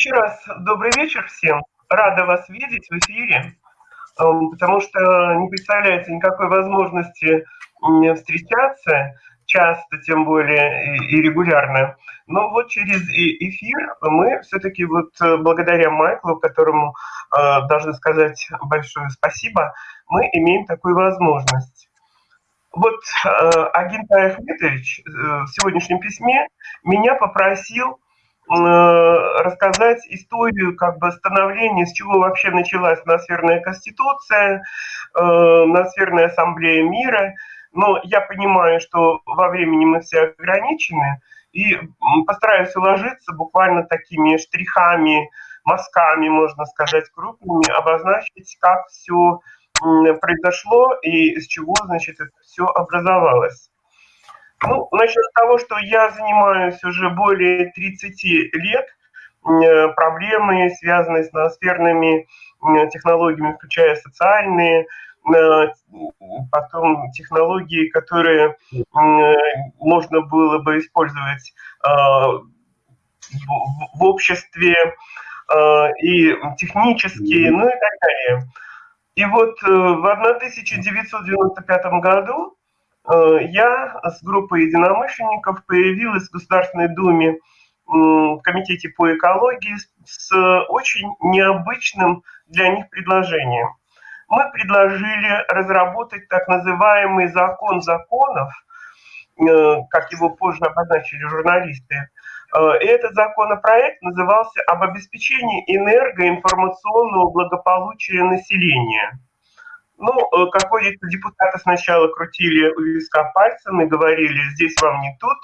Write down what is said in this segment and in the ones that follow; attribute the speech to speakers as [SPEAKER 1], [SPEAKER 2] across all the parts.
[SPEAKER 1] еще раз добрый вечер всем. Рада вас видеть в эфире, эм, потому что не представляется никакой возможности встречаться часто, тем более и регулярно. Но вот через эфир мы все-таки вот э, благодаря Майклу, которому э, должны сказать большое спасибо, мы имеем такую возможность. Вот э, Агентай Ахметович в сегодняшнем письме меня попросил рассказать историю как бы становления, с чего вообще началась Ноосферная Конституция, Ноосферная Ассамблея Мира – но я понимаю, что во времени мы все ограничены, и постараюсь уложиться буквально такими штрихами, мазками, можно сказать, крупными, обозначить, как все произошло и из чего, значит, это все образовалось. Ну, с того, что я занимаюсь уже более 30 лет проблемами, связанные с ноосферными технологиями, включая социальные, потом технологии, которые можно было бы использовать в обществе и технические, ну и так далее. И вот э, в 1995 году э, я с группой единомышленников появилась в Государственной Думе в Комитете по экологии с очень необычным для них предложением мы предложили разработать так называемый закон законов, э, как его позже обозначили журналисты. Э, и этот законопроект назывался «Об обеспечении энергоинформационного благополучия населения». Ну, э, какой-то депутаты сначала крутили у виска пальцем и говорили, здесь вам не тут,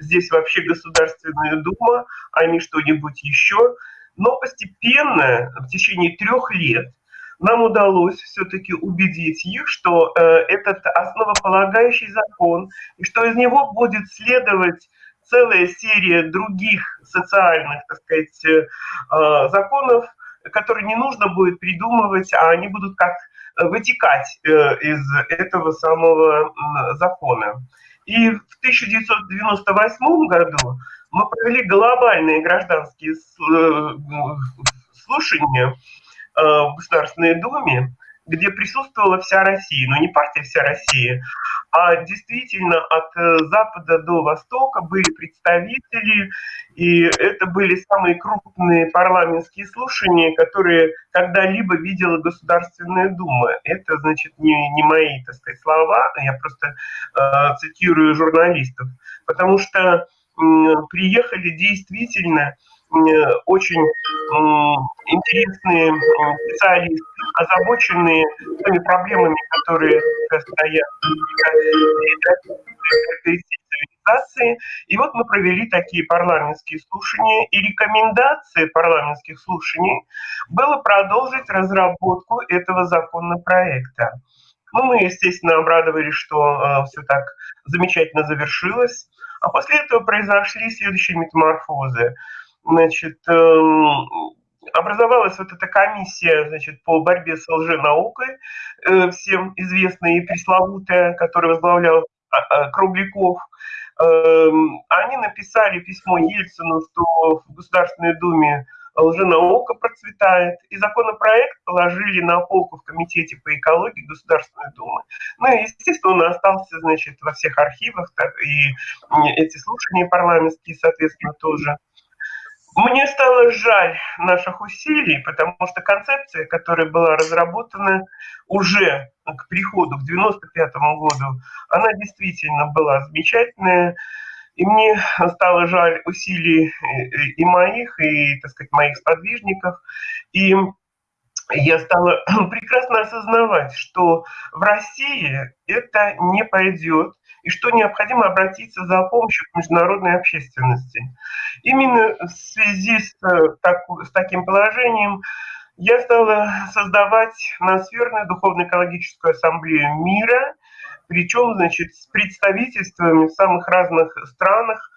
[SPEAKER 1] здесь вообще Государственная Дума, а не что-нибудь еще. Но постепенно, в течение трех лет, нам удалось все-таки убедить их, что э, этот основополагающий закон, и что из него будет следовать целая серия других социальных, так сказать, э, э законов, которые не нужно будет придумывать, а они будут как вытекать э, из этого самого э, закона. И в 1998 году мы провели глобальные гражданские э, слушания, Э, в Государственной Думе, где присутствовала вся Россия, но не партия «Вся Россия», а действительно от э, запада до востока были представители, и это были самые крупные парламентские слушания, которые когда-либо видела Государственная Дума. Это, значит, не, не мои, так сказать, слова, я просто э, цитирую журналистов, потому что э, приехали действительно очень интересные специалисты, озабоченные теми проблемами, которые стоят цивилизации. И вот мы провели такие парламентские слушания, и рекомендация парламентских слушаний было продолжить разработку этого законопроекта. Ну, мы, естественно, обрадовались, что э, все так замечательно завершилось. А после этого произошли следующие метаморфозы значит, эм, образовалась вот эта комиссия значит, по борьбе с лженаукой, э, всем известная и пресловутая, которую возглавлял а, а, Кругляков. Эм, они написали письмо Ельцину, что в Государственной Думе лженаука процветает, и законопроект положили на полку в Комитете по экологии Государственной Думы. Ну и, естественно, он остался, значит, во всех архивах, так, и эти слушания парламентские, соответственно, тоже. Мне стало жаль наших усилий, потому что концепция, которая была разработана уже к приходу к 95 году, она действительно была замечательная. И мне стало жаль усилий и моих, и, так сказать, моих сподвижников. И я стала прекрасно осознавать, что в России это не пойдет, и что необходимо обратиться за помощью к международной общественности. Именно в связи с, э, так, с таким положением я стала создавать Ноосферную духовно-экологическую ассамблею мира, причем, значит, с представительствами в самых разных странах.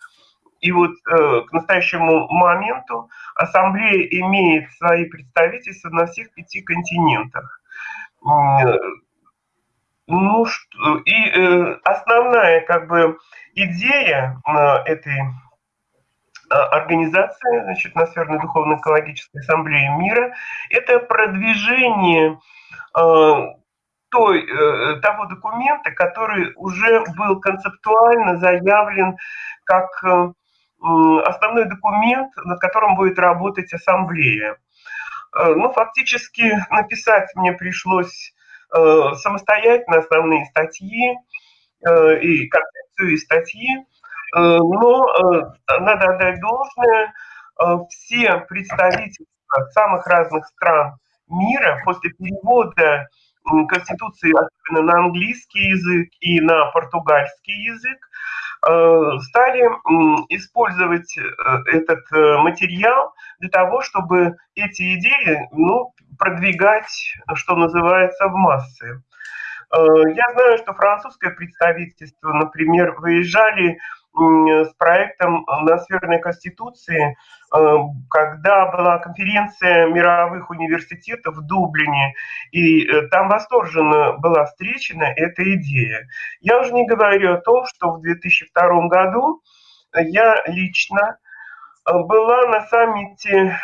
[SPEAKER 1] И вот э, к настоящему моменту ассамблея имеет свои представительства на всех пяти континентах. Ну, и э, основная как бы идея э, этой организация, значит, Ноосферной духовно-экологической ассамблеи мира, это продвижение той, того документа, который уже был концептуально заявлен как основной документ, над которым будет работать ассамблея. Ну, фактически написать мне пришлось самостоятельно основные статьи и концепцию и статьи, Э, но э, надо отдать должное, э, все представительства самых разных стран мира после перевода Конституции особенно на английский язык и на португальский язык стали использовать этот материал для того, чтобы эти идеи ну, продвигать, что называется, в массы. Я знаю, что французское представительство, например, выезжали с проектом Ноосферной Конституции, э, когда была конференция мировых университетов в Дублине, и э, там восторженно была встречена эта идея. Я уже не говорю о том, что в 2002 году я лично э, была на саммите,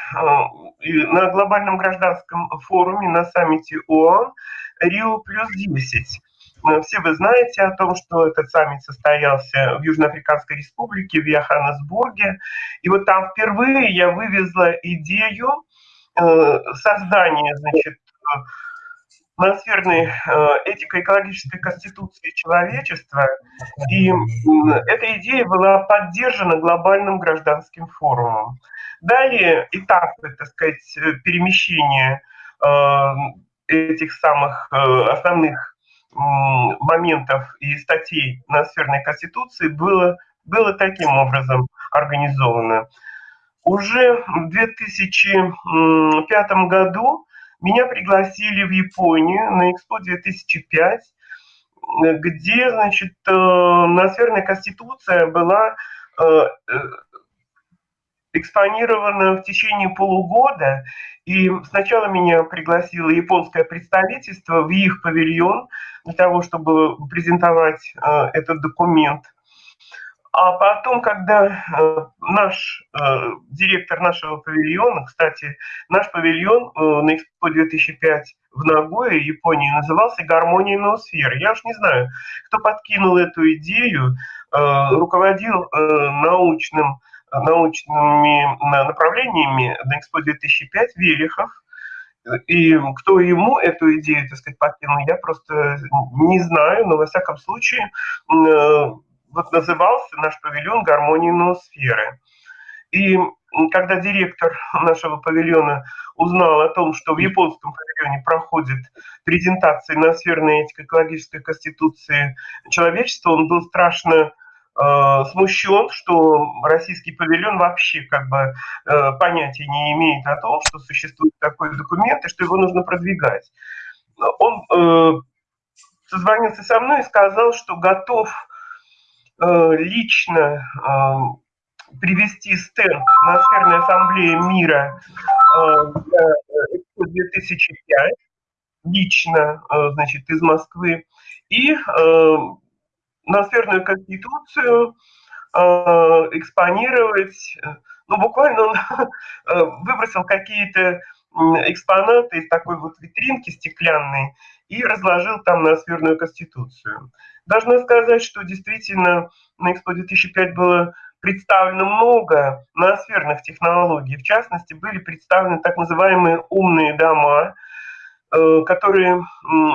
[SPEAKER 1] на глобальном гражданском форуме, на саммите ООН Рио плюс 10. Э, все вы знаете о том, что этот саммит состоялся в Южноафриканской республике, в Йоханнесбурге. И вот там впервые я вывезла идею э, создания, значит, ноосферной э, этико-экологической конституции человечества. И эта идея была поддержана глобальным гражданским форумом. Далее этапы, так сказать, перемещения этих самых основных моментов и статей на сферной конституции было, было таким образом организовано. Уже в 2005 году меня пригласили в Японию на Экспо 2005, где, значит, э, ноосферная конституция была э, э, экспонирована в течение полугода, и сначала меня пригласило японское представительство в их павильон для того, чтобы презентовать э, этот документ. А потом, когда э, наш э, директор нашего павильона, кстати, наш павильон э, на Экспо 2005 в Нагое, Японии, назывался «Гармония ноосферы». Я уж не знаю, кто подкинул эту идею, э, руководил э, научным научными направлениями на Экспо 2005 Велихов. И кто ему эту идею, так сказать, подкинул, я просто не знаю, но во всяком случае э, вот назывался наш павильон «Гармония ноосферы». И когда директор нашего павильона узнал о том, что в японском павильоне проходит презентация ноосферной этико-экологической конституции человечества, он был страшно смущен, что российский павильон вообще как бы э, понятия не имеет о том, что существует такой документ и что его нужно продвигать. Он э, созвонился со мной и сказал, что готов лично привести стенд на сферной ассамблее мира 2005 лично, значит, из Москвы, и ноосферную конституцию э, экспонировать. Ну, буквально он э, выбросил какие-то экспонаты из такой вот витринки стеклянной и разложил там ноосферную конституцию. Должна сказать, что действительно на Экспо 2005 было представлено много ноосферных технологий. В частности, были представлены так называемые умные дома – которые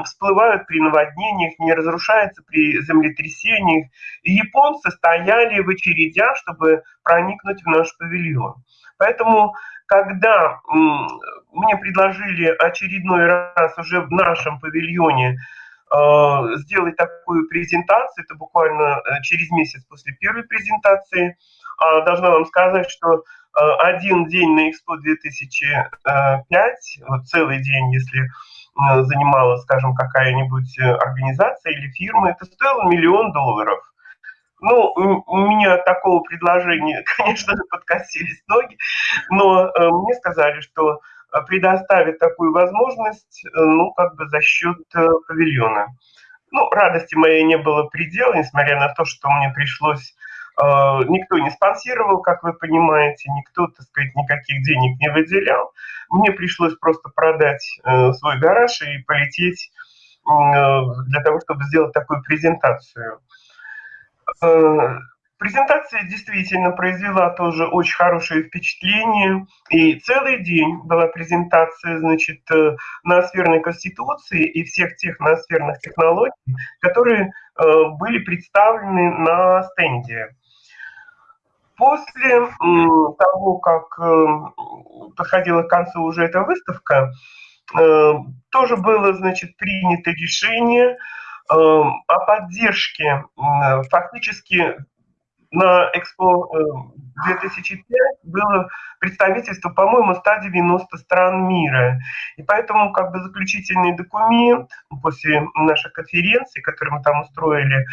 [SPEAKER 1] всплывают при наводнениях, не разрушаются при землетрясениях. И японцы стояли в очередях, чтобы проникнуть в наш павильон. Поэтому, когда мне предложили очередной раз уже в нашем павильоне э, сделать такую презентацию, это буквально э, через месяц после первой презентации, а, должна вам сказать, что Э, один день на Экспо 2005, вот целый день, если э, занимала, скажем, какая-нибудь э, организация или фирма, это стоило миллион долларов. Ну, у меня такого предложения, конечно, подкосились ноги, но мне сказали, что предоставят такую возможность, ну, как бы за счет павильона. Ну, радости моей не было предела, несмотря на то, что мне пришлось никто не спонсировал, как вы понимаете, никто, так сказать, никаких денег не выделял. Мне пришлось просто продать свой гараж и полететь для того, чтобы сделать такую презентацию. Презентация действительно произвела тоже очень хорошее впечатление. И целый день была презентация, значит, э, ноосферной конституции и всех тех ноосферных технологий, которые э, были представлены на стенде. После того, как э, подходила к концу уже эта выставка, тоже было, значит, принято решение о поддержке фактически на Экспо 2005 э, было представительство, по-моему, 190 стран мира. И поэтому как бы заключительный документ после нашей конференции, которую мы там устроили,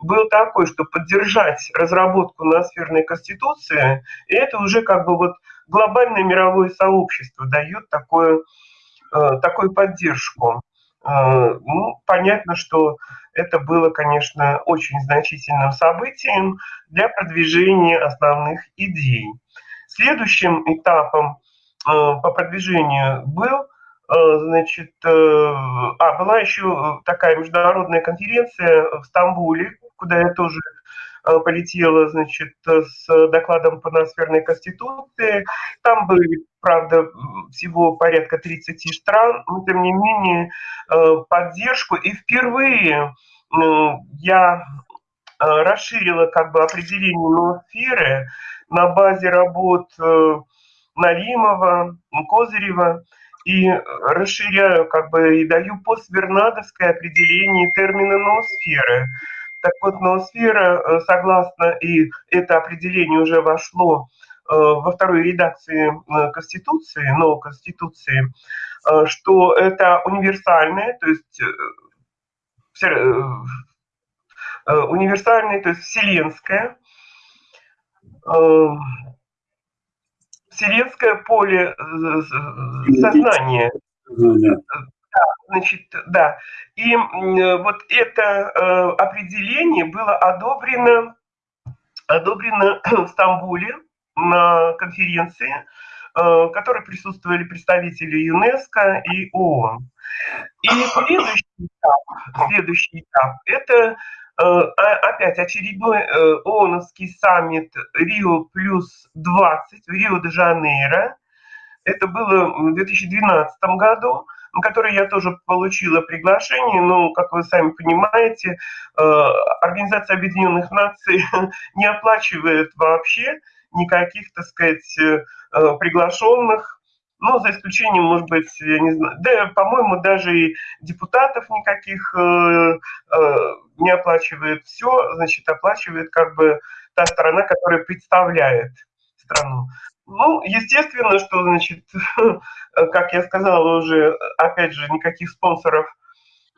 [SPEAKER 1] был такой, что поддержать разработку ноосферной конституции, и это уже как бы вот глобальное мировое сообщество дает такое, э, такую поддержку. Э, ну, понятно, что это было, конечно, очень значительным событием для продвижения основных идей. Следующим этапом э, по продвижению был, э, значит, а, была еще такая международная конференция в Стамбуле, куда я тоже полетела, значит, с докладом по ноосферной конституции. Там были правда, всего порядка 30 стран, но тем не менее э, поддержку. И впервые я э, расширила как бы определение ноосферы на базе работ э, Налимова, Козырева, и расширяю как бы и даю поствернадовское определение термина ноосферы. Так вот, ноосфера, согласно, и это определение уже вошло Э, во второй редакции э, Конституции, новой Конституции, э, что это универсальное, то есть универсальное, то есть вселенское, вселенское поле сознания. Да, значит, да. И вот это определение было одобрено, одобрено в Стамбуле на конференции, э, в которой присутствовали представители ЮНЕСКО и ООН. И следующий этап, следующий этап – это э, опять очередной э, ООНовский саммит Рио плюс 20 в Рио-де-Жанейро. Это было в 2012 году, на который я тоже получила приглашение, но, как вы сами понимаете, Организация Объединенных Наций не оплачивает вообще никаких, так сказать, э, э, приглашенных, ну, за исключением, может быть, я не знаю, да, по-моему, даже и депутатов никаких э, не оплачивает. Все, значит, оплачивает как бы та сторона, которая представляет страну. Ну, естественно, что, значит, как я сказала уже, опять же, никаких спонсоров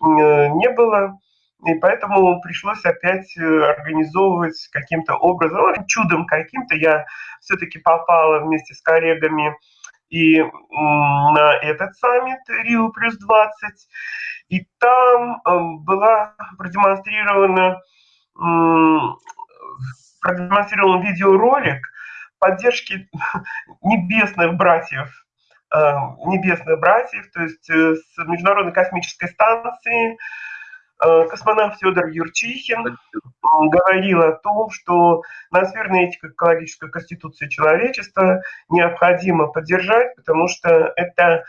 [SPEAKER 1] не было. И поэтому пришлось опять э, организовывать каким-то образом, ну, чудом каким-то. Я все-таки попала вместе с коллегами и на этот саммит Рио плюс 20. И там эм, была продемонстрирована, продемонстрирован видеоролик поддержки небесных братьев, эм, небесных братьев, то есть э, с Международной космической станции, Э, космонавт Федор Юрчихин говорил о том, что ноосферная этика экологической конституции человечества необходимо поддержать, потому что это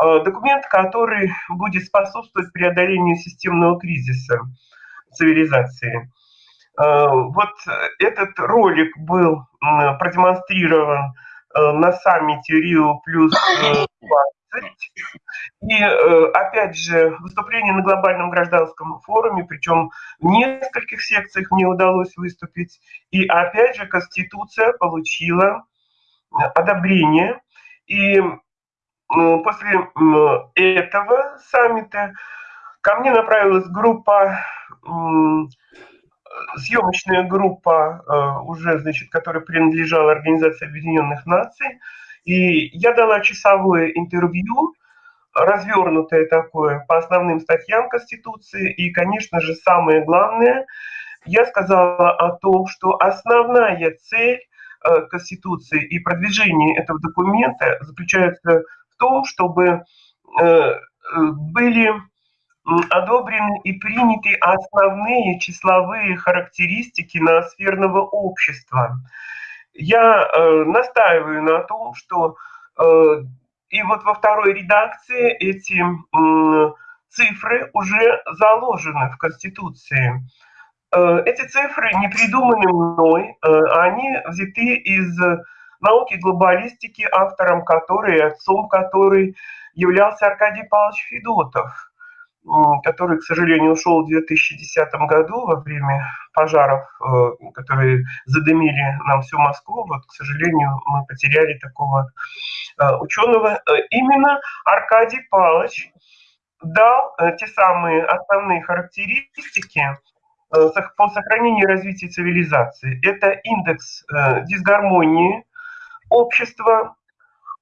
[SPEAKER 1] э, документ, который будет способствовать преодолению системного кризиса цивилизации. Э, вот этот ролик был продемонстрирован на саммите Рио плюс 20. И, э, опять же, выступление на глобальном гражданском форуме, причем в нескольких секциях мне удалось выступить. И, опять же, Конституция получила одобрение. И после этого саммита ко мне направилась группа, съемочная группа, э, уже, значит, которая принадлежала Организации Объединенных Наций, и я дала часовое интервью, развернутое такое, по основным статьям Конституции. И, конечно же, самое главное, я сказала о том, что основная цель э, Конституции и продвижения этого документа заключается в том, чтобы э, были одобрены и приняты основные числовые характеристики ноосферного общества. Я э, настаиваю на том, что э, и вот во второй редакции эти э, цифры уже заложены в Конституции. Э, эти цифры не придуманы мной, э, они взяты из науки глобалистики, автором которой, отцом которой являлся Аркадий Павлович Федотов который, к сожалению, ушел в 2010 году во время пожаров, э, которые задымили нам всю Москву. Вот, к сожалению, мы потеряли такого э, ученого. Э, именно Аркадий Павлович дал те самые основные характеристики по сохранению и развитию цивилизации. Это индекс дисгармонии общества,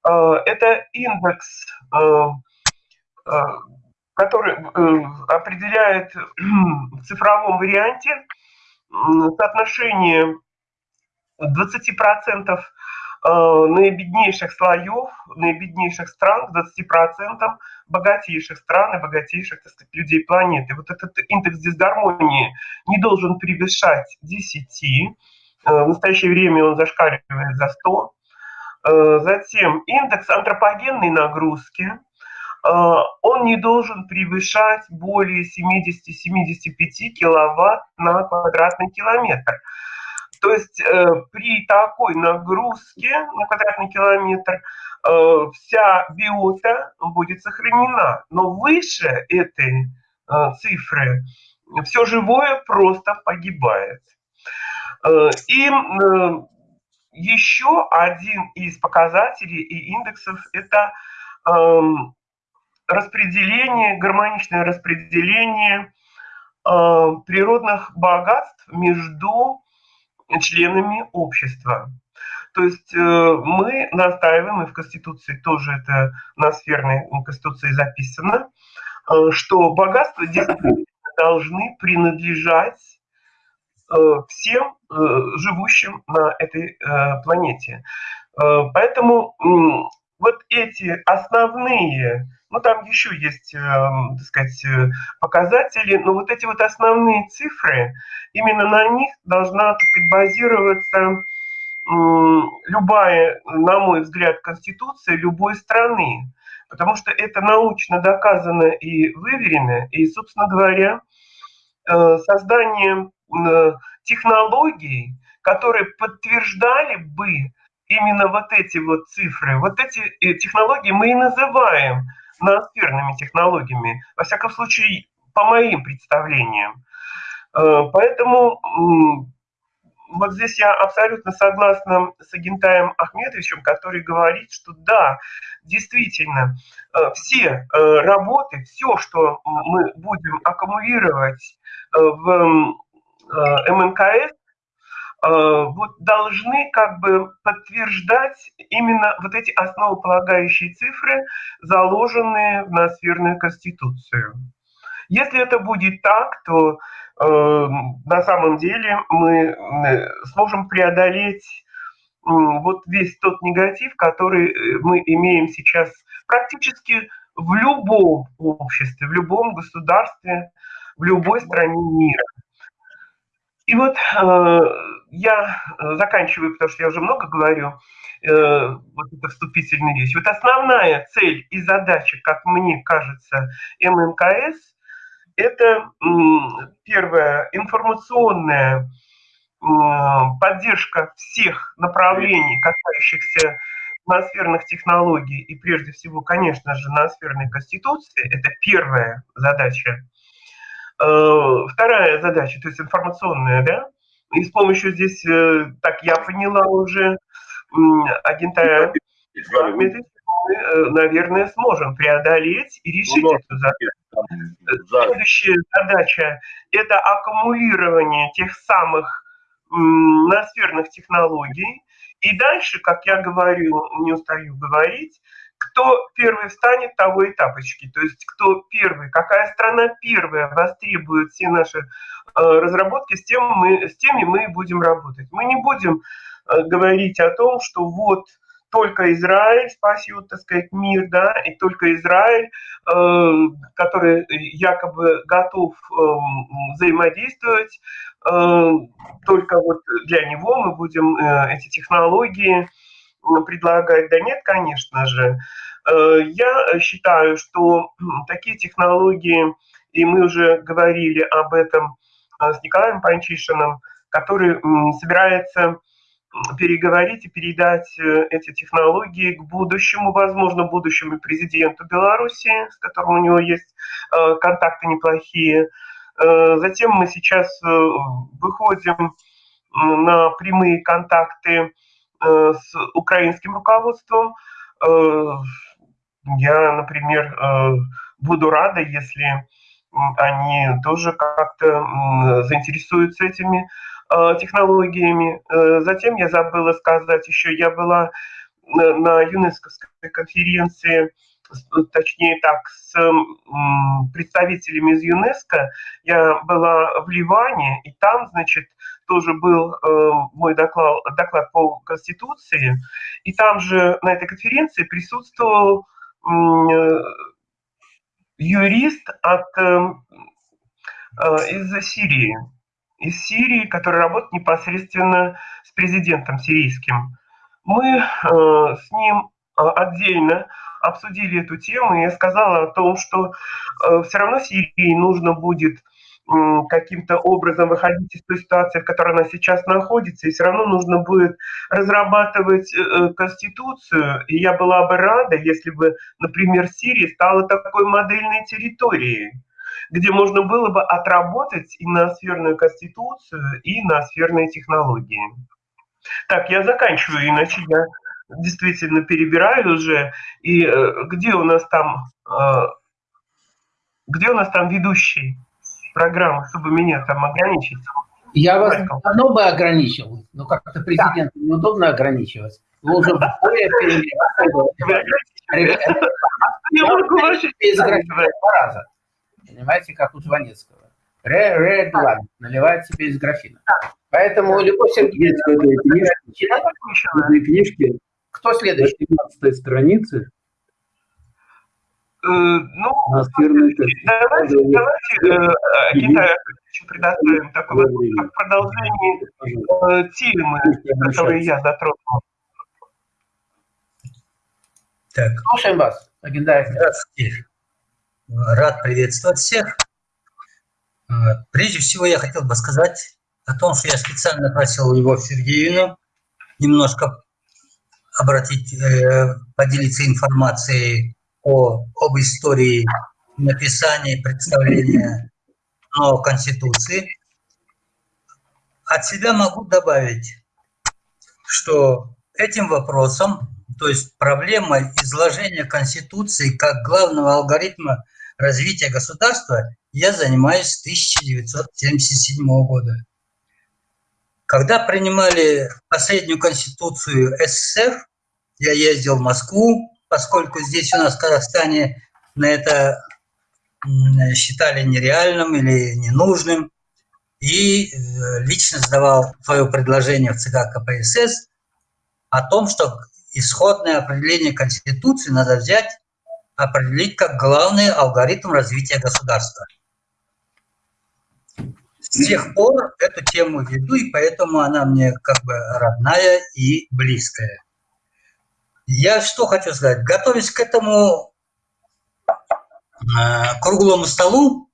[SPEAKER 1] это индекс который э, определяет в цифровом варианте соотношение 20% э, наибеднейших слоев, наибеднейших стран, 20% богатейших стран и богатейших людей планеты. Вот этот индекс дисгармонии не должен превышать 10. Э, в настоящее время он зашкаливает за 100. Затем индекс антропогенной нагрузки – он не должен превышать более 70-75 киловатт на квадратный километр. То есть э, при такой нагрузке на квадратный километр э, вся биота будет сохранена. Но выше этой цифры все живое просто погибает. И еще один из показателей и индексов – это эм, распределение, гармоничное распределение э, природных богатств между членами общества. То есть э, мы настаиваем, и в Конституции тоже это на сферной Конституции записано, э, что богатства действительно должны принадлежать э, всем э, живущим на этой э, планете. Э, поэтому вот эти основные ну, там еще есть, эм, так сказать, э, показатели, но вот эти вот основные цифры, именно на них должна, так сказать, базироваться любая, на мой взгляд, конституция любой страны. Потому что это научно доказано и выверено. И, собственно говоря, э, создание э, технологий, которые подтверждали бы именно вот эти вот цифры, вот эти технологии мы и называем ноосферными технологиями, во всяком случае, по моим представлениям. Э, поэтому вот здесь я абсолютно согласна с Агентаем Ахмедовичем, который говорит, что да, действительно, э, все э, работы, все, что мы будем аккумулировать в МНКС, вот должны как бы подтверждать именно вот эти основополагающие цифры, заложенные в ноосферную конституцию. Если это будет так, то э, на самом деле мы э, сможем преодолеть э, вот весь тот негатив, который э, мы имеем сейчас практически в любом обществе, в любом государстве, в любой стране мира. И вот э, я э, заканчиваю, потому что я уже много говорю, э, вот это вступительная речь. Вот основная цель и задача, как мне кажется, МНКС, это первое, информационная поддержка всех направлений, касающихся ноосферных технологий и прежде всего, конечно же, ноосферной конституции. Это первая задача. Э, вторая задача, то есть информационная, да, и с помощью здесь, э, так я поняла уже, агента э, наверное, сможем преодолеть и решить ну, эту задачу. Следующая задача – это аккумулирование тех самых ноосферных технологий. И дальше, как я говорю, не устаю говорить, кто первый встанет, того и тапочки. То есть кто первый, какая страна первая востребует все наши э, разработки, с, тем мы, с теми мы будем работать. Мы не будем э, говорить о том, что вот только Израиль спасет, так сказать, мир, да, и только Израиль, э, который якобы готов э, взаимодействовать, э, только вот для него мы будем э, эти технологии предлагать. Да нет, конечно же. Э, я считаю, что такие технологии, и мы уже говорили об этом э, с Николаем Панчишиным, который собирается переговорить и передать э, эти технологии к будущему, возможно, будущему президенту Беларуси, с которым у него есть контакты неплохие. Затем мы сейчас выходим на прямые контакты с украинским руководством. Я, например, буду рада, если они тоже как-то заинтересуются этими Э, технологиями. Э, затем я забыла сказать еще, я была на ЮНЕСКОвской конференции, точнее так, с представителями из ЮНЕСКО. Я была в Ливане, и там, значит, тоже был э, мой доклад, доклад по Конституции, и там же на этой конференции присутствовал юрист от, из Сирии из Сирии, который работает непосредственно с президентом сирийским. Мы э, с ним э, отдельно обсудили эту тему, и я сказала о том, что э, все равно Сирии нужно будет э, каким-то образом выходить из той ситуации, в которой она сейчас находится, и все равно нужно будет разрабатывать э, конституцию. И я была бы рада, если бы, например, Сирия стала такой модельной территорией где можно было бы отработать и на сферную конституцию, и на сферные технологии. Так, я заканчиваю, иначе я действительно перебираю уже. И э, где у нас там, э, где у нас там ведущий программы, чтобы меня там ограничить?
[SPEAKER 2] Я вас давно бы ограничил, но как-то президенту да. неудобно ограничивать. Вы уже более Я могу ваши... Два раза. Понимаете, как у Жванецкого. Red wine, наливает себе из графина. Поэтому Любовь Сергеевна...
[SPEAKER 3] Есть в этой книжке,
[SPEAKER 2] Кто следующий?
[SPEAKER 3] На 17 странице
[SPEAKER 1] Э, ну,
[SPEAKER 3] давайте,
[SPEAKER 1] давайте э, Китаю предоставим такое как продолжение э, темы, которые я затронул.
[SPEAKER 2] Так. Слушаем вас, Агендаев.
[SPEAKER 4] Здравствуйте. Рад приветствовать всех. Прежде всего я хотел бы сказать о том, что я специально просил Любовь Сергеевну немножко обратить, э, поделиться информацией о, об истории написания представления новой Конституции. От себя могу добавить, что этим вопросом, то есть проблемой изложения Конституции как главного алгоритма развития государства я занимаюсь с 1977 года. Когда принимали последнюю конституцию СССР, я ездил в Москву, поскольку здесь у нас в Казахстане на это считали нереальным или ненужным, и э, лично задавал свое предложение в ЦК КПСС о том, что исходное определение Конституции надо взять определить как главный алгоритм развития государства. С тех пор эту тему веду, и поэтому она мне как бы родная и близкая. Я что хочу сказать? Готовясь к этому э, круглому столу,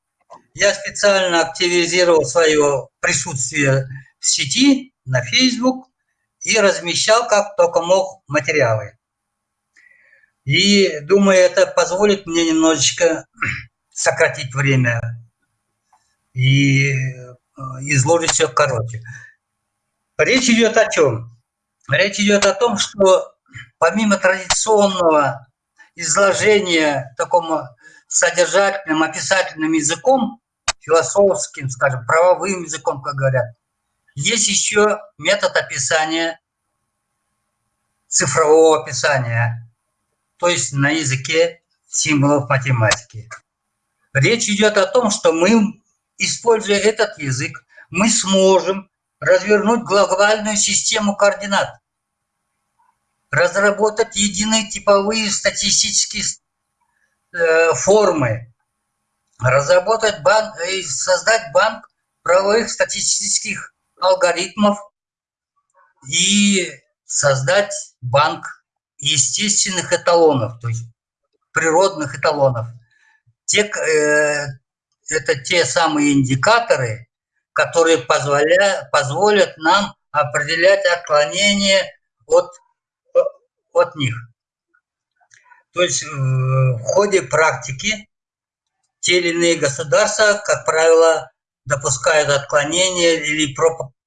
[SPEAKER 4] я специально активизировал свое присутствие в сети, на Facebook, и размещал как только мог материалы. И думаю, это позволит мне немножечко сократить время и э, изложить все короче. Речь идет о чем? Речь идет о том, что помимо традиционного изложения такому содержательным, описательным языком, философским, скажем, правовым языком, как говорят, есть еще метод описания, цифрового описания то есть на языке символов математики. Речь идет о том, что мы, используя этот язык, мы сможем развернуть глобальную систему координат, разработать единые типовые статистические э, формы, разработать банк и создать банк правовых статистических алгоритмов и создать банк естественных эталонов, то есть природных эталонов. Те, э, это те самые индикаторы, которые позволя, позволят нам определять отклонение от, от них. То есть э, в ходе практики те или иные государства, как правило, допускают отклонения или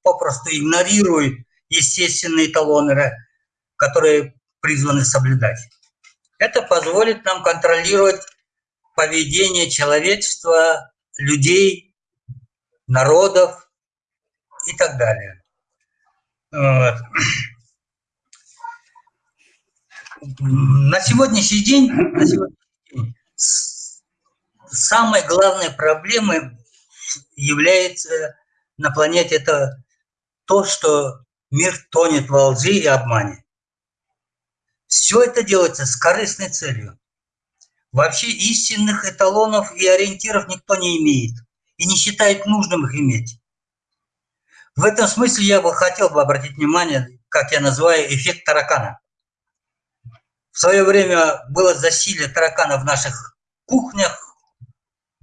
[SPEAKER 4] попросту игнорируют естественные эталоны, которые призваны соблюдать. Это позволит нам контролировать поведение человечества, людей, народов и так далее. Вот. На сегодняшний день, на сегодняшний день самой главной проблемой является на планете это то, что мир тонет во лжи и обмане. Все это делается с корыстной целью. Вообще истинных эталонов и ориентиров никто не имеет и не считает нужным их иметь. В этом смысле я бы хотел бы обратить внимание, как я называю, эффект таракана. В свое время было засилие таракана в наших кухнях,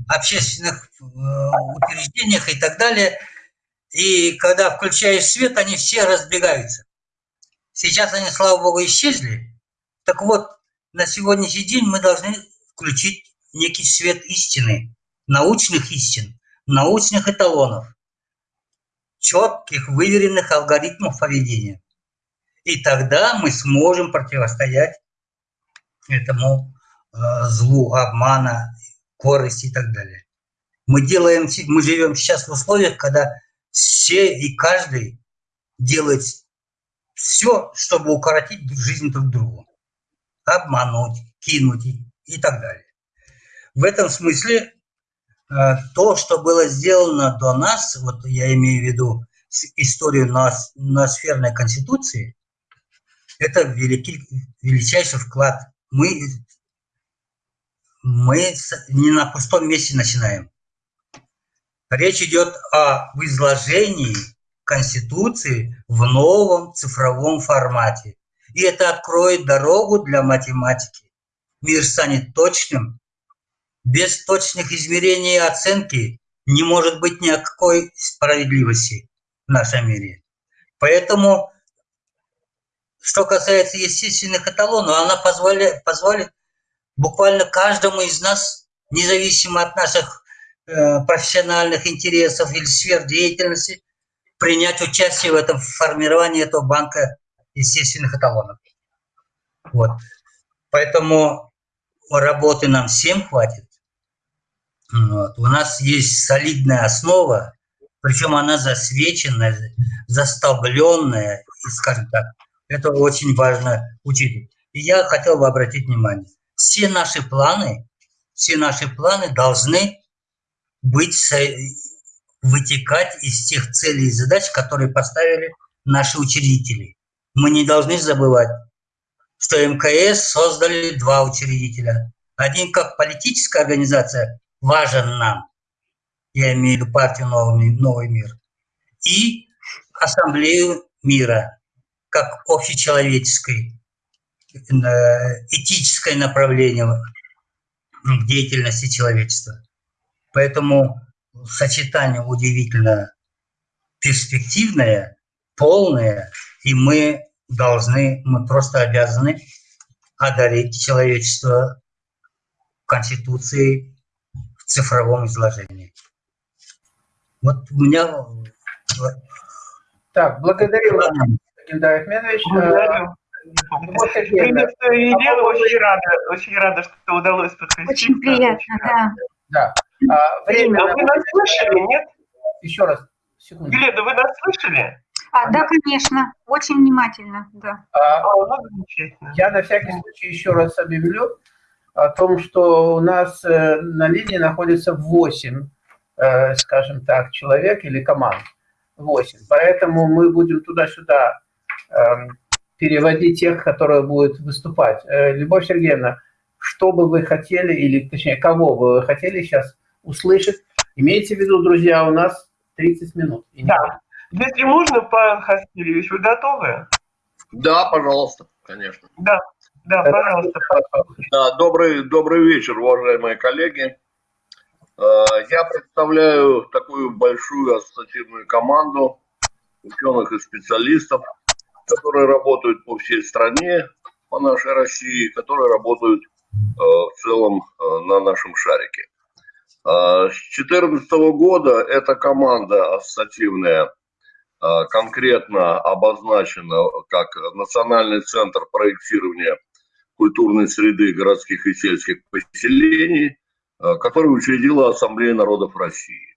[SPEAKER 4] общественных э, учреждениях и так далее. И когда включаешь свет, они все разбегаются. Сейчас они, слава богу, исчезли. Так вот, на сегодняшний день мы должны включить некий свет истины, научных истин, научных эталонов, четких, выверенных алгоритмов поведения. И тогда мы сможем противостоять этому э, злу обмана корости и так далее. Мы делаем, мы живем сейчас в условиях, когда все и каждый делает все, чтобы укоротить жизнь друг другу. Обмануть, кинуть и так далее. В этом смысле э, то, что было сделано до нас, вот я имею в виду историю ноосферной конституции, это великий, величайший вклад. Мы мы не на пустом месте начинаем. Речь идет о изложении Конституции в новом цифровом формате. И это откроет дорогу для математики. Мир станет точным. Без точных измерений и оценки не может быть никакой справедливости в нашем мире. Поэтому, что касается естественных эталонов, она позволяет, позволит буквально каждому из нас, независимо от наших э, профессиональных интересов или сфер деятельности, принять участие в этом формировании этого банка естественных эталонов. Вот. Поэтому работы нам всем хватит. Вот. У нас есть солидная основа, причем она засвеченная, застолбленная, скажем так, это очень важно учитывать. И я хотел бы обратить внимание все наши планы, все наши планы должны быть, вытекать из тех целей и задач, которые поставили наши учредители. Мы не должны забывать, что МКС создали два учредителя. Один как политическая организация важен нам, я имею в виду партию «Новый, Новый мир», и Ассамблею мира, как общечеловеческой Э, этическое направление в деятельности человечества. Поэтому сочетание удивительно перспективное, полное, и мы должны, мы просто обязаны одарить человечество Конституцией в цифровом изложении. Вот у меня...
[SPEAKER 2] Так, благодарю вас, Геннадий Ахмедович.
[SPEAKER 1] Благодарю. Приветствую, Елена, очень рада, очень рада, что удалось подключиться.
[SPEAKER 5] Очень приятно, да.
[SPEAKER 2] Да. А, время...
[SPEAKER 1] А вы нас слышали, нет?
[SPEAKER 2] Еще раз, секунду.
[SPEAKER 1] Елена, вы нас слышали?
[SPEAKER 5] А, да, конечно, очень внимательно, да.
[SPEAKER 2] А,
[SPEAKER 1] ну.
[SPEAKER 2] Я на всякий случай еще раз объявлю о том, что у нас э, на линии находится 8, э, скажем так, человек или команд. 8. Поэтому мы будем туда-сюда эм, переводить тех, которые будут выступать. Э, Любовь Сергеевна, что бы вы хотели, или точнее, кого бы вы хотели сейчас услышать? Имейте в виду, друзья, у нас 30 минут. И не
[SPEAKER 1] Да. Если можно, Павел Хаскильевич, вы готовы?
[SPEAKER 6] Да, пожалуйста, конечно.
[SPEAKER 1] Да, да, пожалуйста.
[SPEAKER 6] Да, добрый, добрый вечер, уважаемые коллеги. Э, Я представляю такую большую ассоциативную команду ученых и специалистов, которые работают по всей стране, по нашей России, которые работают э, в целом э, на нашем шарике. С 2014 года эта команда ассоциативная конкретно обозначена как Национальный центр проектирования культурной среды городских и сельских поселений, э, который учредила Ассамблея народов России.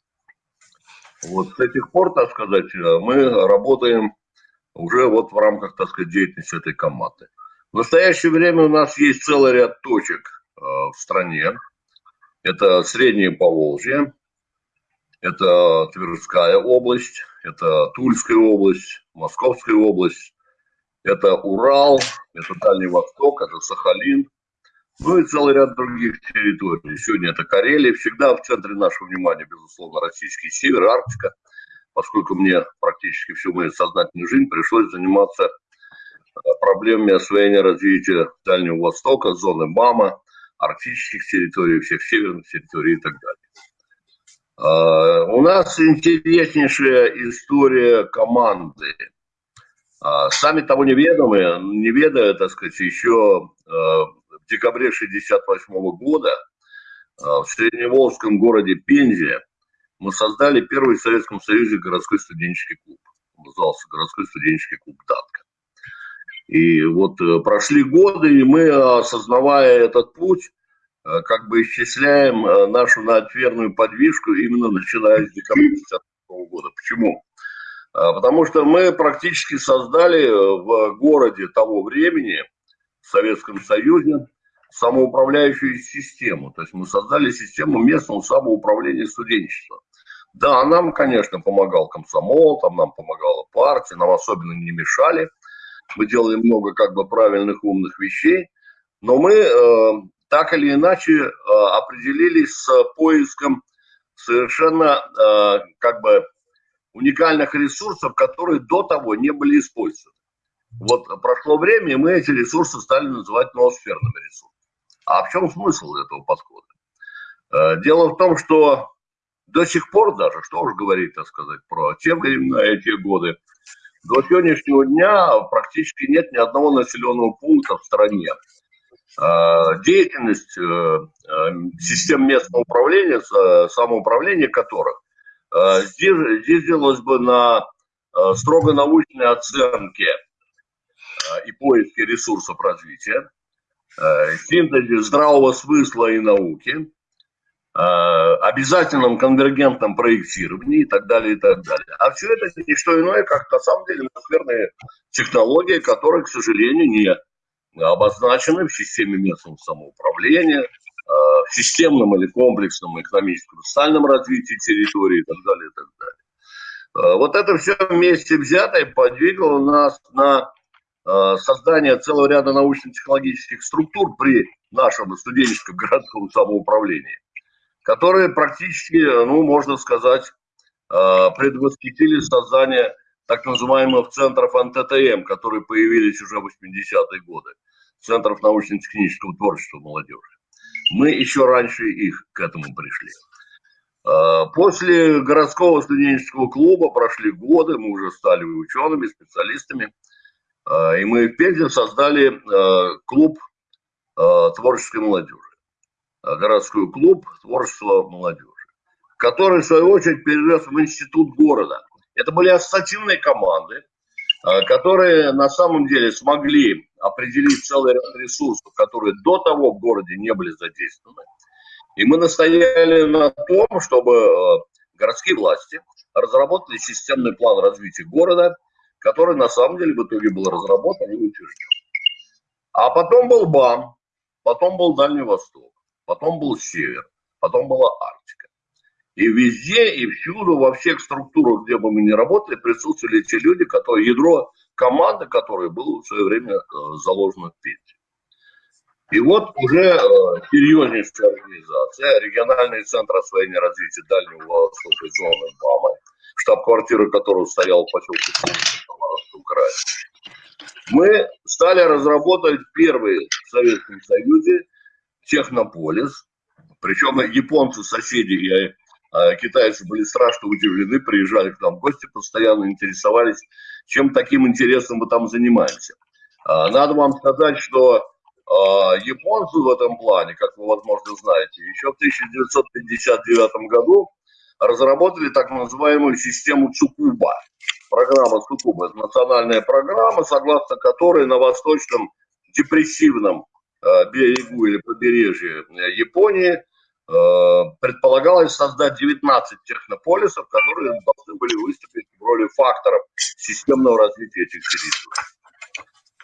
[SPEAKER 6] Вот с этих пор, так сказать, э, мы работаем уже вот в рамках, так сказать, деятельности этой команды. В настоящее время у нас есть целый ряд точек э, в стране. Это Среднее Поволжье, это Тверская область, это Тульская область, Московская область, это Урал, это Дальний Восток, это Сахалин, ну и целый ряд других территорий. Сегодня это Карелия. Всегда в центре нашего внимания, безусловно, российский север, Арктика, поскольку мне практически всю мою сознательную жизнь пришлось заниматься э, проблемами освоения развития Дальнего Востока, зоны БАМа, арктических территорий, всех северных территорий и так далее. Э, У нас интереснейшая история команды. А, Сами того неведомые, не ведая, так сказать, еще э, в декабре 1968 года в средневолжском городе Пензе мы создали первый в Советском Союзе городской студенческий клуб. Он назывался городской студенческий клуб «Датка». И вот э, прошли годы, и мы, осознавая этот путь, как бы исчисляем э, нашу надверную подвижку именно начиная с декабря 1968 года. Почему? А, Потому что мы практически создали э, в городе того времени, в Советском Союзе, самоуправляющую систему. То есть мы создали систему местного самоуправления студенчества. Да, нам, конечно, помогал комсомол, там нам помогала партия, нам особенно не мешали. Мы делали много как бы правильных, умных вещей. Но мы э, так или иначе э, определились с поиском совершенно э, как бы уникальных ресурсов, которые до того не были использованы. Вот прошло время, и мы эти ресурсы стали называть ноосферными ресурсами. А в чем смысл этого подхода? Э, Дело в том, что до сих пор даже, что уж говорить, так сказать, про те времена и те годы, до сегодняшнего дня практически нет ни одного населенного пункта в стране, деятельность э, э, систем местного управления, самоуправления которых э, здесь, здесь делалось бы на э, строго научной оценке э, и поиске ресурсов развития, э, синтезе здравого смысла и науки, э, обязательном конвергентном проектировании и так далее, и так далее. А все это не что иное, как на самом деле атмосферные технологии, которые, к сожалению, не обозначены в системе местного самоуправления, э, в системном или комплексном экономическом социальном развитии территории и так далее, и так далее. Э, Вот это все вместе взятое подвигло нас на э, создание целого ряда научно-технологических структур при нашем студенческом городском самоуправлении, которые практически, ну, можно сказать, предвосхитили создание так называемых центров НТТМ, которые появились уже в 80-е годы, центров научно-технического творчества молодежи. Мы еще раньше их к этому пришли. Э, После городского студенческого клуба прошли годы, мы уже стали учеными, специалистами, Э, и мы в Пензе создали э, клуб творческой молодежи, городской клуб творчества молодежи, который, в свою очередь, перерос в институт города. Это были ассоциативные команды, э, которые на самом деле смогли определить целый ряд ресурсов, которые до того в городе не были задействованы. И мы настояли на том, чтобы э, городские власти разработали системный план развития города, который на самом деле в итоге был разработан и утвержден. А потом был БАМ, потом был Дальний Восток, потом был Север, потом была Арктика. И везде, и всюду, во всех структурах, где бы мы ни работали, присутствовали те люди, которые, ядро команды, которые было в свое время э, заложено в Пензе. И вот уже э, серьезнейшая организация, региональный центр освоения развития Дальнего Востока и зоны БАМа, штаб-квартира которого стояла в поселке Самаровском. Мы стали разработать первый в Советском Союзе технополис, причем японцы, соседи э, китайцы были страшно удивлены, приезжали к нам в гости, постоянно интересовались, чем таким интересным мы там занимаемся. Э, надо вам сказать, что а, японцы в этом плане, как вы, возможно, знаете, еще в 1959 году разработали так называемую систему Цукуба. Программа Цукуба – это национальная программа, согласно которой на восточном депрессивном а, берегу или побережье Японии а, предполагалось создать 19 технополисов, которые должны были выступить в роли факторов системного развития этих территорий.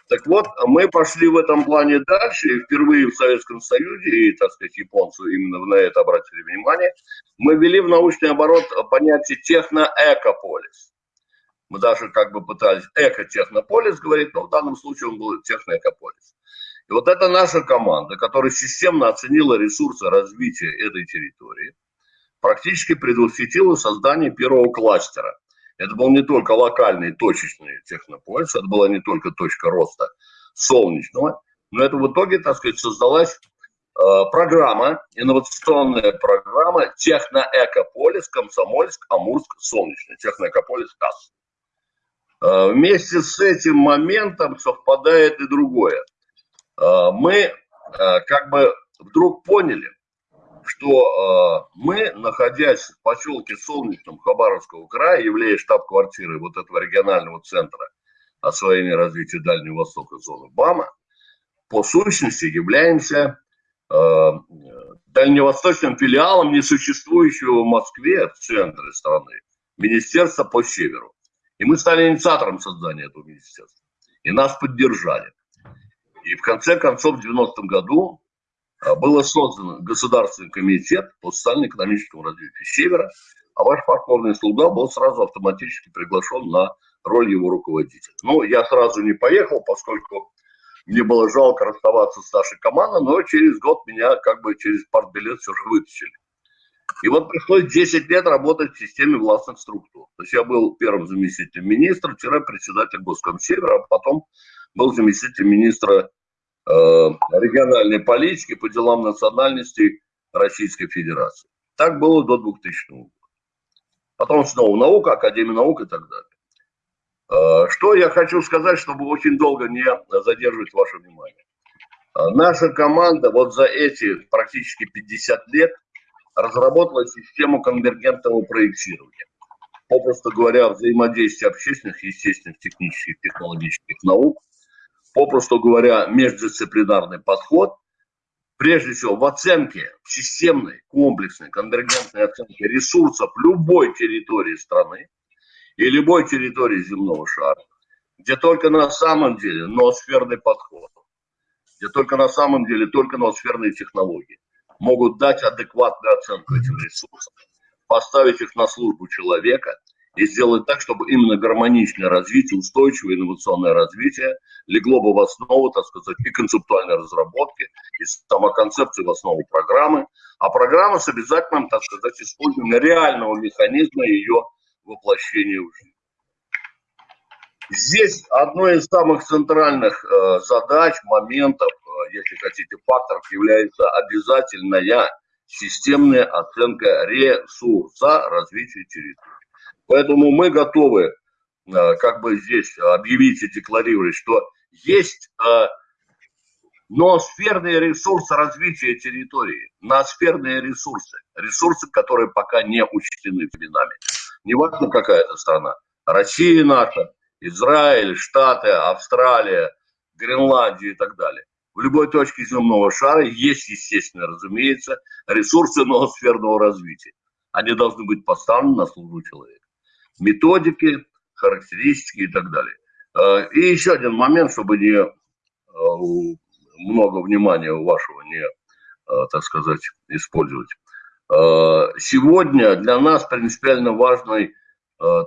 [SPEAKER 6] Так вот, мы пошли в этом плане дальше, и впервые в Советском Союзе, и, так сказать, японцы именно на это обратили внимание, мы ввели в научный оборот понятие техно-экополис. Мы даже как бы пытались эко-технополис говорить, но в данном случае он был техно-экополис. И вот это наша команда, которая системно оценила ресурсы развития этой территории, практически предвосхитила создание первого кластера – это был не только локальный точечный технополис, это была не только точка роста солнечного, но это в итоге, так сказать, создалась э, программа, инновационная программа Техноэкополис, Комсомольск, Амурск, Солнечный, Техноэкополис, КАС. Э, вместе с этим моментом совпадает и другое. Э, мы э, как бы вдруг поняли, что э, мы, находясь в поселке Солнечном Хабаровского края, являясь штаб-квартирой вот этого регионального центра освоения развития Дальнего Востока зоны БАМа, по сущности являемся дальневосточным филиалом несуществующего в Москве, в центре страны, министерства по северу. И мы стали инициатором создания этого министерства. И нас поддержали. И в конце концов, в 90-м году а, было создано Государственный комитет по социально-экономическому развитию Севера, а ваш покорный слуга был сразу автоматически приглашен на роль его руководителя. Ну, я сразу не поехал, поскольку мне было жалко расставаться с нашей командой, но через год меня как бы через партбилет все же вытащили. И вот пришлось 10 лет работать в системе властных структур. То есть я был первым заместителем министра, председатель Госкомсевера, а потом был заместителем министра региональной политики по делам национальностей Российской Федерации. Так было до 2000 года. Потом снова наука, Академия наук и так далее. Э, что я хочу сказать, чтобы очень долго не задерживать ваше внимание. Э, наша команда вот за эти практически 50 лет разработала систему конвергентного проектирования. Попросту говоря, взаимодействие общественных, естественных, технических, технологических наук попросту говоря, междисциплинарный подход, прежде всего в оценке, в системной, комплексной, конвергентной оценке ресурсов любой территории страны и любой территории земного шара, где только на самом деле ноосферный подход, где только на самом деле только ноосферные технологии могут дать адекватную оценку этим ресурсам, поставить их на службу человека – и сделать так, чтобы именно гармоничное развитие, устойчивое инновационное развитие легло бы в основу, так сказать, и концептуальной разработки, и сама концепция в основу программы, а программа с обязательным, так сказать, использованием реального механизма ее воплощения в жизнь. Здесь одной из самых центральных э, задач, моментов, э, если хотите, факторов является обязательная системная оценка ресурса развития территории. Поэтому мы готовы э, как бы здесь объявить и декларировать, что есть э, ноосферные ресурсы развития территории, ноосферные ресурсы, ресурсы, которые пока не учтены временами. Неважно, какая это страна. Россия наша, Израиль, Штаты, Австралия, Гренландия и так далее. В любой точке земного шара есть, естественно, разумеется, ресурсы ноосферного развития. Они должны быть поставлены на службу человека методики, характеристики и так далее. Э, и еще один момент, чтобы не много внимания вашего не, так сказать, использовать. Сегодня для нас принципиально важной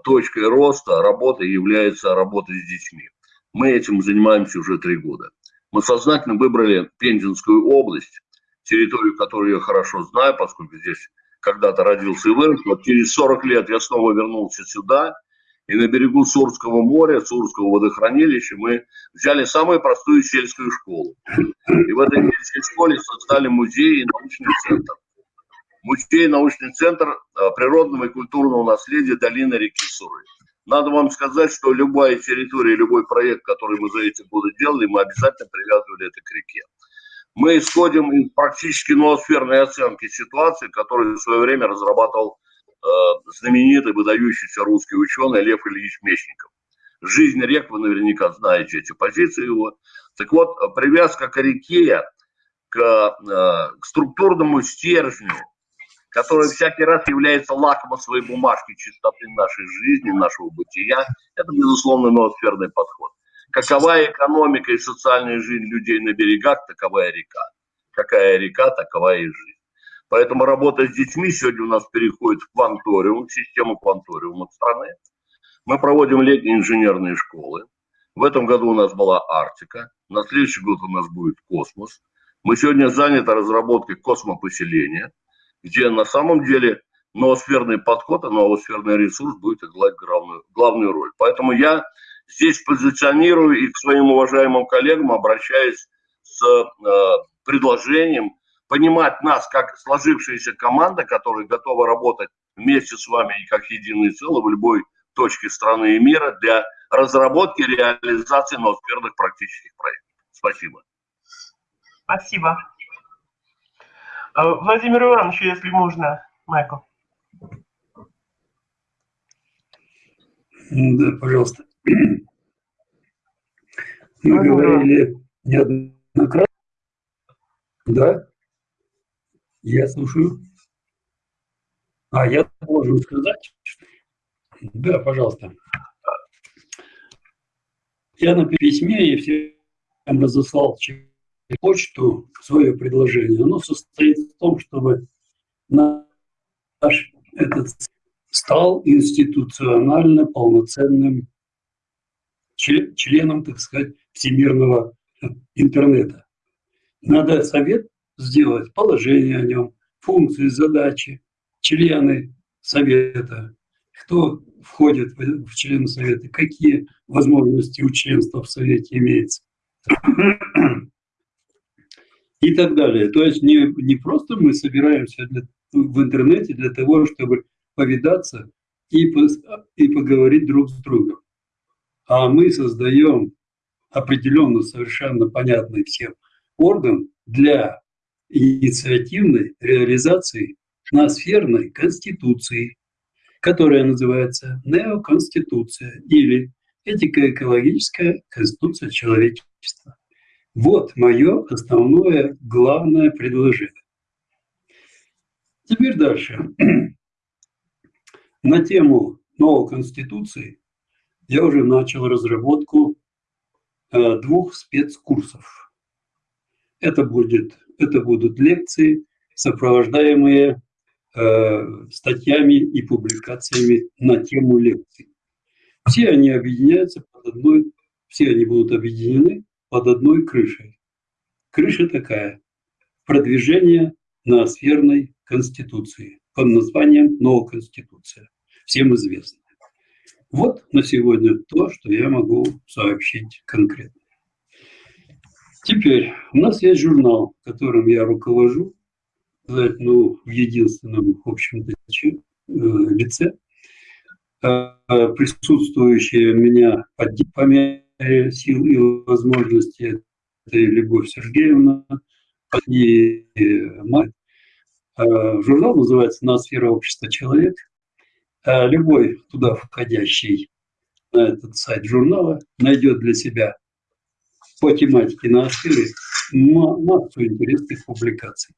[SPEAKER 6] точкой роста работы является работа с детьми. Мы этим занимаемся уже три года. Мы сознательно выбрали Пензенскую область, территорию, которую я хорошо знаю, поскольку здесь когда-то родился и вырос. Вот через 40 лет я снова вернулся сюда, и на берегу Сурского моря, Сурского водохранилища мы взяли самую простую сельскую школу. И в этой сельской школе создали музей и научный центр. Музей и научный центр а, природного и культурного наследия долины реки Суры. Надо вам сказать, что любая территория, любой проект, который мы за эти годы делали, мы обязательно привязывали это к реке. Мы исходим из практически ноосферной оценки ситуации, которую в свое время разрабатывал э, знаменитый, выдающийся русский ученый Лев Ильич Мечников. Жизнь рек, вы наверняка знаете эти позиции его. Так вот, привязка к реке, к, э, к структурному стержню, который всякий раз является лакмусовой бумажкой чистоты нашей жизни, нашего бытия, это, безусловно, ноосферный подход. Какова экономика и социальная жизнь людей на берегах, таковая река. Какая река, такова и жизнь. Поэтому работа с детьми сегодня у нас переходит в кванториум, в систему кванториума страны. Мы проводим летние инженерные школы. В этом году у нас была Арктика. На следующий год у нас будет космос. Мы сегодня заняты разработкой космопоселения – где на самом деле ноосферный подход, а ноосферный ресурс будет играть главную, главную роль. Поэтому я здесь позиционирую и к своим уважаемым коллегам обращаюсь с э, предложением понимать нас как сложившаяся команда, которая готова работать вместе с вами и как единое целое в любой точке страны и мира для разработки и реализации ноосферных практических проектов. Спасибо.
[SPEAKER 1] Спасибо. А, Владимир Иванович, если можно, Майкл.
[SPEAKER 3] Да, пожалуйста. Мы говорили неоднократно. Да? Я слушаю. А, я должен сказать? Да, пожалуйста. Я на письме и всем разослал почту свое предложение, оно состоит в том, чтобы наш этот стал институционально полноценным членом, так сказать, всемирного интернета. Надо совет сделать, положение о нем, функции, задачи, члены совета, кто входит в члены совета, какие возможности у членства в совете имеется и так далее. То есть не, не просто мы собираемся для, в интернете для того, чтобы повидаться и, и поговорить друг с другом, а мы создаем определенно совершенно понятный всем орган для инициативной реализации ноосферной конституции, которая называется неоконституция или этико-экологическая конституция человечества. Вот мое основное, главное предложение. Теперь дальше. На тему новой Конституции я уже начал разработку э, двух спецкурсов. Это, будет, это будут лекции, сопровождаемые э, статьями и публикациями на тему лекций. Все они объединяются под одной, все они будут объединены под одной крышей. Крыша такая – продвижение ноосферной конституции под названием «Новая конституция», всем известно. Вот на сегодня то, что я могу сообщить конкретно. Теперь у нас есть журнал, которым я руковожу, ну, в единственном, в общем-то, э, лице. Э, присутствующие меня по мере сил и возможностей. Это и Любовь Сергеевна, и мать. А, журнал называется «Ноосфера общества человек». А любой туда входящий на этот сайт журнала найдет для себя по тематике ноосферы массу интересных публикаций.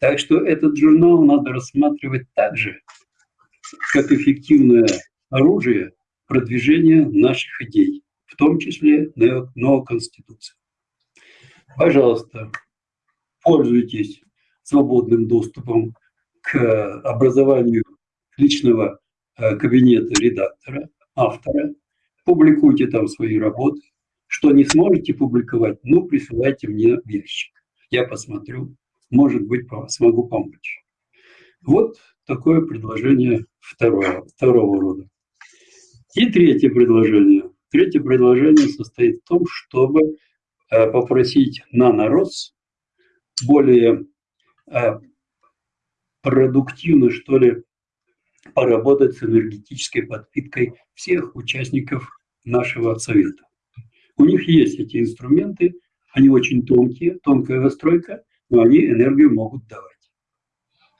[SPEAKER 3] Так что этот журнал надо рассматривать так же, как эффективное оружие продвижения наших идей, в том числе новой Конституции. Пожалуйста, пользуйтесь свободным доступом к образованию личного э, кабинета редактора, автора, публикуйте там свои работы. Что не сможете публиковать, ну, присылайте мне в ящик. Я посмотрю, может быть, смогу помочь. Вот такое предложение второго, второго рода. И третье предложение. Третье предложение состоит в том, чтобы э, попросить нанорос более э, продуктивно, что ли, поработать с энергетической подпиткой всех участников нашего совета. У них есть эти инструменты, они очень тонкие, тонкая настройка, но они энергию могут давать.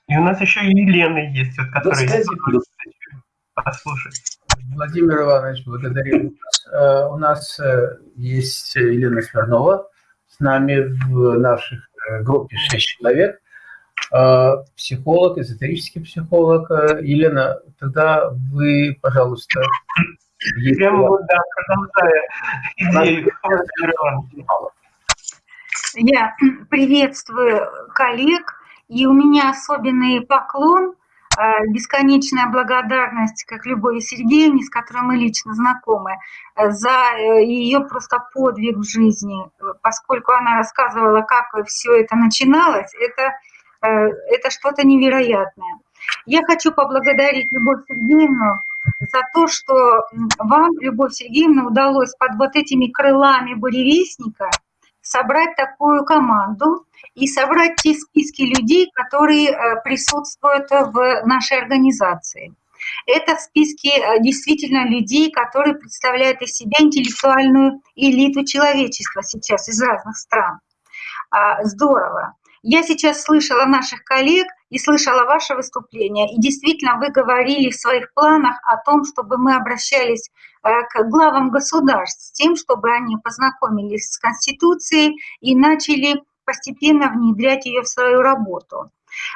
[SPEAKER 1] И у нас еще и Елена есть, вот, которая... Да,
[SPEAKER 2] послушать. Владимир Иванович, благодарю вас. У нас э, есть Елена Смирнова с нами в наших э, группе 6 человек. А, психолог, эзотерический психолог. Э, Елена, тогда вы, пожалуйста,
[SPEAKER 1] Прямо вот, да, продолжая идею.
[SPEAKER 5] Я приветствую коллег, и у меня особенный поклон, э, бесконечная благодарность, как Любови Сергеевне, с которой мы лично знакомы, э, за ее просто подвиг в жизни, поскольку она рассказывала, как все это начиналось, это это что-то невероятное. Я хочу поблагодарить Любовь Сергеевну за то, что вам, Любовь Сергеевна, удалось под вот этими крылами буревестника собрать такую команду и собрать те списки людей, которые э, присутствуют в нашей организации. Это списки э, действительно людей, которые представляют из себя интеллектуальную элиту человечества сейчас из разных стран. А, здорово. Я сейчас слышала наших коллег и слышала ваше выступление, и действительно вы говорили в своих планах о том, чтобы мы обращались э, к главам государств с тем, чтобы они познакомились с Конституцией и начали постепенно внедрять ее в свою работу.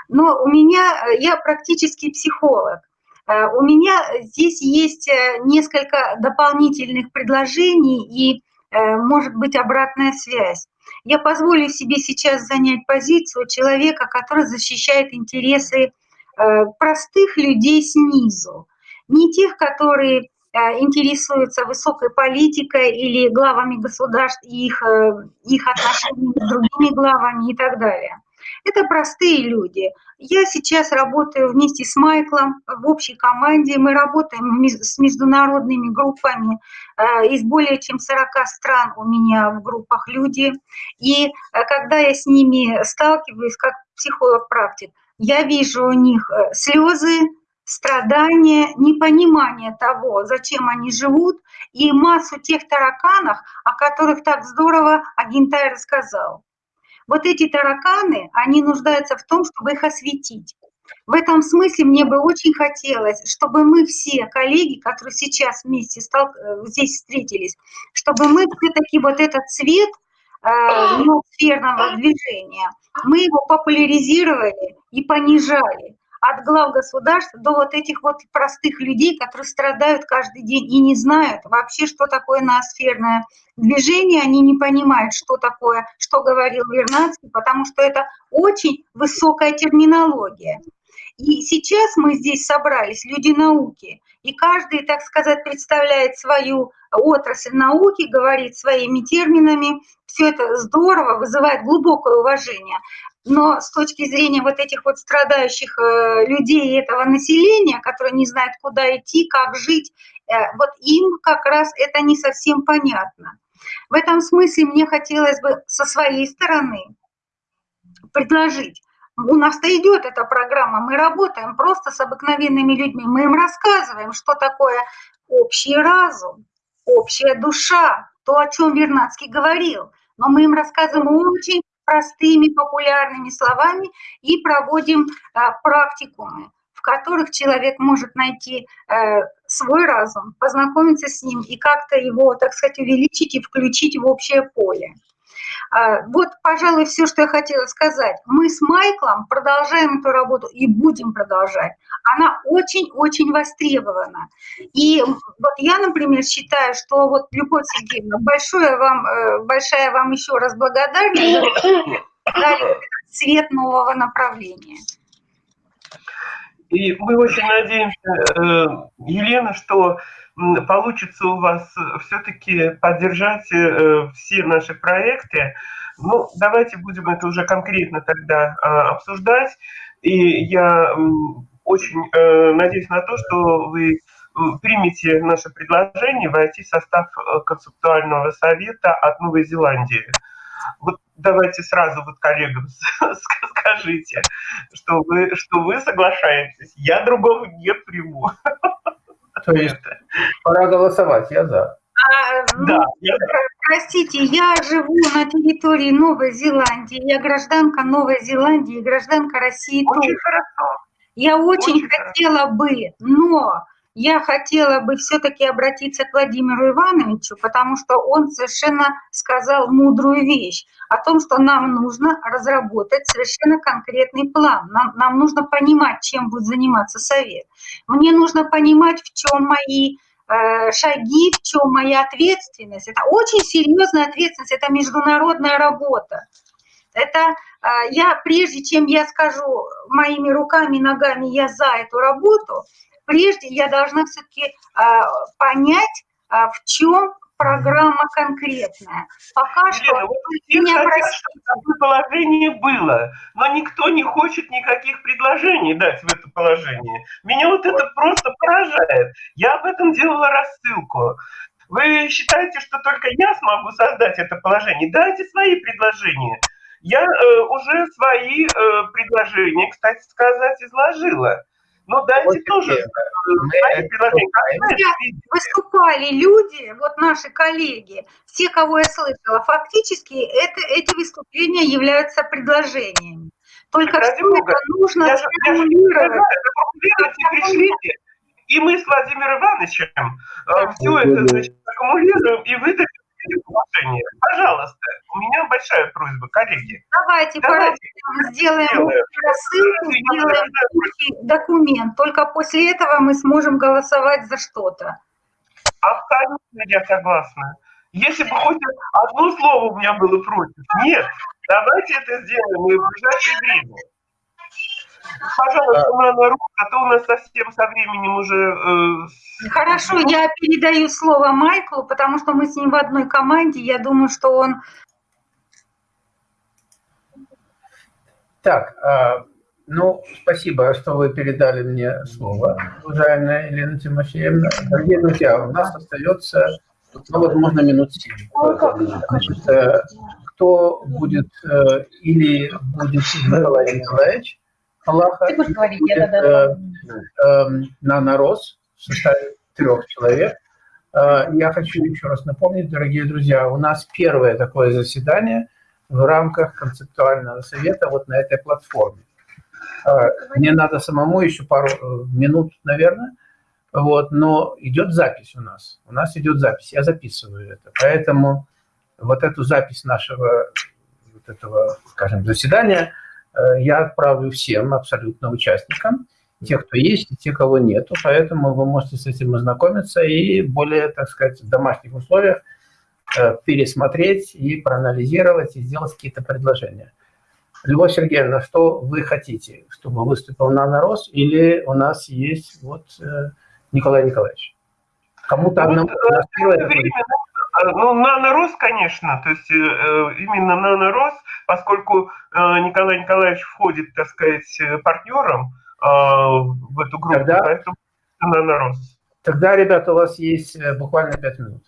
[SPEAKER 5] Но у меня, э, я практически психолог, э, у меня здесь есть несколько дополнительных предложений и, может быть, обратная связь. Я позволю себе сейчас занять позицию человека, который защищает интересы э, простых людей снизу, не тех, которые э, интересуются высокой политикой или главами государств их, э, их отношениями с другими главами и так далее. Это простые люди. Я сейчас работаю вместе с Майклом в общей команде. Мы работаем с международными группами. Э, из более чем 40 стран у меня в группах люди. И э, когда я с ними сталкиваюсь как психолог-практик, я вижу у них э, слезы, страдания, непонимание того, зачем они живут, и массу тех тараканов, о которых так здорово Агентай рассказал. Вот эти тараканы, они нуждаются в том, чтобы их осветить. В этом смысле мне бы очень хотелось, чтобы мы все коллеги, которые сейчас вместе стал, э, здесь встретились, чтобы мы все-таки вот этот цвет э, сферного движения, мы его популяризировали и понижали от глав государств до вот этих вот простых людей, которые страдают каждый день и не знают вообще, что такое ноосферное движение, они не понимают, что такое, что говорил Вернадский, потому что это очень высокая терминология. И сейчас мы здесь собрались, люди науки, и каждый, так сказать, представляет свою отрасль науки, говорит своими терминами. Все это здорово, вызывает глубокое уважение но с точки зрения вот этих вот страдающих э, людей этого населения, которые не знают, куда идти, как жить, э, вот им как раз это не совсем понятно. В этом смысле мне хотелось бы со своей стороны предложить. У нас-то идет эта программа, мы работаем просто с обыкновенными людьми, мы им рассказываем, что такое общий разум, общая душа, то, о чем Вернадский говорил. Но мы им рассказываем очень простыми популярными словами и проводим а, практикумы, в которых человек может найти э, свой разум, познакомиться с ним и как-то его, так сказать, увеличить и включить в общее поле. А, вот, пожалуй, все, что я хотела сказать. Мы с Майклом продолжаем эту работу и будем продолжать. Она очень-очень востребована. И вот я, например, считаю, что вот, Любовь Сергеевна, большое вам, э, большая вам еще раз благодарность за цвет нового направления.
[SPEAKER 1] И мы очень надеемся, э, Елена, что получится у вас все-таки поддержать э, все наши проекты. Ну, давайте будем это уже конкретно тогда а, обсуждать. И я очень э, надеюсь на то, что вы примете наше предложение войти в состав концептуального совета от Новой Зеландии. Вот давайте сразу вот коллегам скажите, что вы, что вы соглашаетесь. Я другого не приму.
[SPEAKER 2] То есть пора голосовать, я за.
[SPEAKER 5] А, ну, да, я... Простите, я живу на территории Новой Зеландии, я гражданка Новой Зеландии, гражданка России
[SPEAKER 1] очень тоже. Хорошо.
[SPEAKER 5] Я очень, очень хотела хорошо. бы, но я хотела бы все-таки обратиться к Владимиру Ивановичу, потому что он совершенно сказал мудрую вещь о том, что нам нужно разработать совершенно конкретный план. Нам, нам нужно понимать, чем будет заниматься Совет. Мне нужно понимать, в чем мои э, шаги, в чем моя ответственность. Это очень серьезная ответственность, это международная работа. Это э, я, прежде чем я скажу моими руками ногами, я за эту работу, прежде я должна все-таки а, понять, а, в чем программа конкретная. Пока
[SPEAKER 1] Елена,
[SPEAKER 5] что...
[SPEAKER 1] Вот меня хотят, положение было, но никто не хочет никаких предложений дать в это положение. Меня вот это просто поражает. Я об этом делала рассылку. Вы считаете, что только я смогу создать это положение? Дайте свои предложения. Я э, уже свои э, предложения, кстати сказать, изложила. Ну, дайте вот тоже
[SPEAKER 5] Выступали люди, вот наши коллеги, все, кого я слышала, фактически это, эти выступления являются предложениями. Только все это нужно я
[SPEAKER 1] сформулировать. пришлите, и мы с Владимиром Ивановичем да. все это значит, аккумулируем и выдадим положение. Пожалуйста, у меня большая просьба, коллеги.
[SPEAKER 5] Давайте, Давайте сделаем рассылку, сделаем документ. Только после этого мы сможем голосовать за что-то.
[SPEAKER 1] Абсолютно я согласна. Если бы хоть одно слово у меня было против. Нет, давайте это сделаем и в ближайшее время. Пожалуйста, на руку, а то у нас совсем со временем уже...
[SPEAKER 5] Э, Хорошо, я передаю слово Майклу, потому что мы с ним в одной команде. Я думаю, что он...
[SPEAKER 2] Так, э, ну, спасибо, что вы передали мне слово, уважаемая Елена Тимофеевна. Дорогие друзья, у нас остается, ну, возможно, минут 7. Значит, э, кто будет э, или будет Николай Николаевич, Аллаха. Ты будешь говорить, будет, я тогда... Э, э, на нарос в составе трех человек. Э, я хочу еще раз напомнить, дорогие друзья, у нас первое такое заседание в рамках концептуального совета вот на этой платформе. Э, мне надо самому еще пару э, минут, наверное, вот, но идет запись у нас. У нас идет запись, я записываю это. Поэтому вот эту запись нашего вот этого, скажем, заседания – я отправлю всем абсолютно участникам, те, кто есть, и те, кого нету. Поэтому вы можете с этим ознакомиться и более, так сказать, в домашних условиях э, пересмотреть и проанализировать, и сделать какие-то предложения. Любовь Сергеевна, что вы хотите, чтобы выступил Нанорос, или у нас есть вот э, Николай Николаевич? Кому-то одному...
[SPEAKER 1] А, ну, нанорост, конечно, то есть э, именно нанорост, поскольку э, Николай Николаевич входит, так сказать, партнером э, в эту группу, тогда, поэтому нанорост.
[SPEAKER 2] Тогда, ребята, у вас есть буквально пять минут.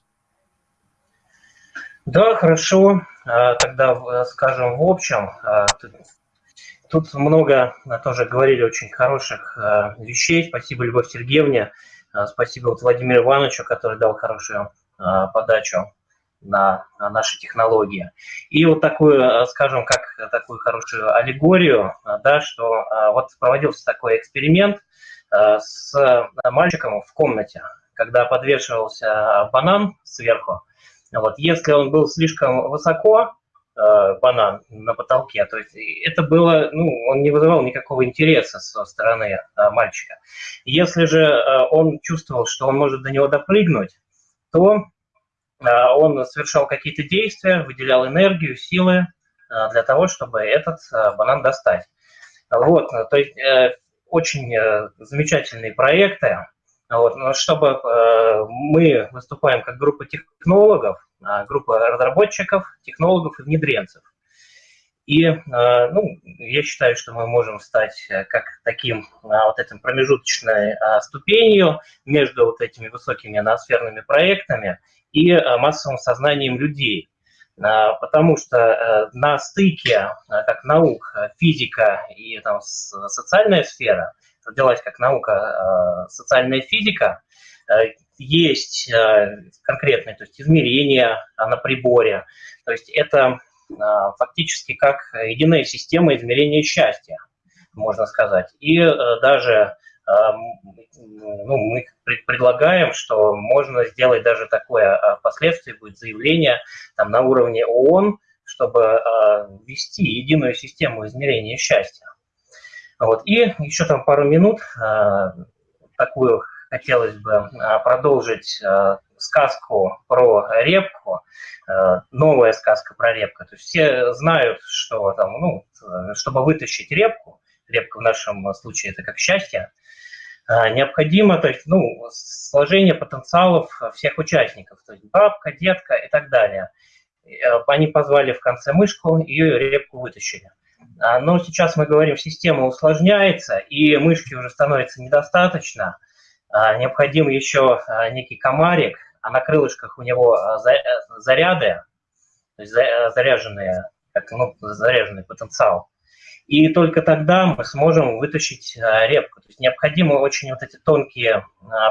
[SPEAKER 7] Да, хорошо. А, тогда скажем в общем. А, тут много тоже говорили очень хороших вещей. Спасибо Любовь Сергеевне. Спасибо вот Владимиру Ивановичу, который дал хорошую Э, подачу на наши технологии. И вот такую, э, скажем, как такую хорошую аллегорию, э, да, что вот проводился такой эксперимент с мальчиком в комнате, когда подвешивался банан сверху. Вот, если он был слишком высоко, банан на потолке. То есть это было, ну, он не вызывал никакого интереса со стороны мальчика. Если же он чувствовал, что он может до него допрыгнуть, то он совершал какие-то действия, выделял энергию, силы для того, чтобы этот банан достать. Вот, то есть очень замечательные проекты, вот, но чтобы э, мы выступаем как группа технологов, э, группа разработчиков, технологов и внедренцев. И э, ну, я считаю, что мы можем стать э, как таким э, вот этим промежуточной ступенью между вот этими высокими ноосферными проектами и массовым сознанием людей. Потому что на стыке как наук, физика и там, социальная сфера – родилась как наука социальная физика, есть конкретные то есть измерения на приборе. То есть это фактически как единая система измерения счастья, можно сказать. И даже ну, мы предлагаем, что можно сделать даже такое впоследствии будет заявление там, на уровне ООН, чтобы ввести единую систему измерения счастья. Вот. И еще там пару минут а, такую хотелось бы а, продолжить а, сказку про репку, новая сказка про репку. То есть все знают, что там, ну, чтобы вытащить репку, репка в нашем случае это как счастье, необходимо, то есть, ну, сложение потенциалов всех участников, то есть бабка, детка и так далее. Они позвали в конце мышку, ее репку вытащили. А, но сейчас мы говорим, система усложняется, и мышки уже становится недостаточно. А, необходим еще а, некий комарик, а на крылышках у него заряды, то есть заряженные, как, ну, заряженный потенциал. И только тогда мы сможем вытащить репку. То есть необходимы очень вот эти тонкие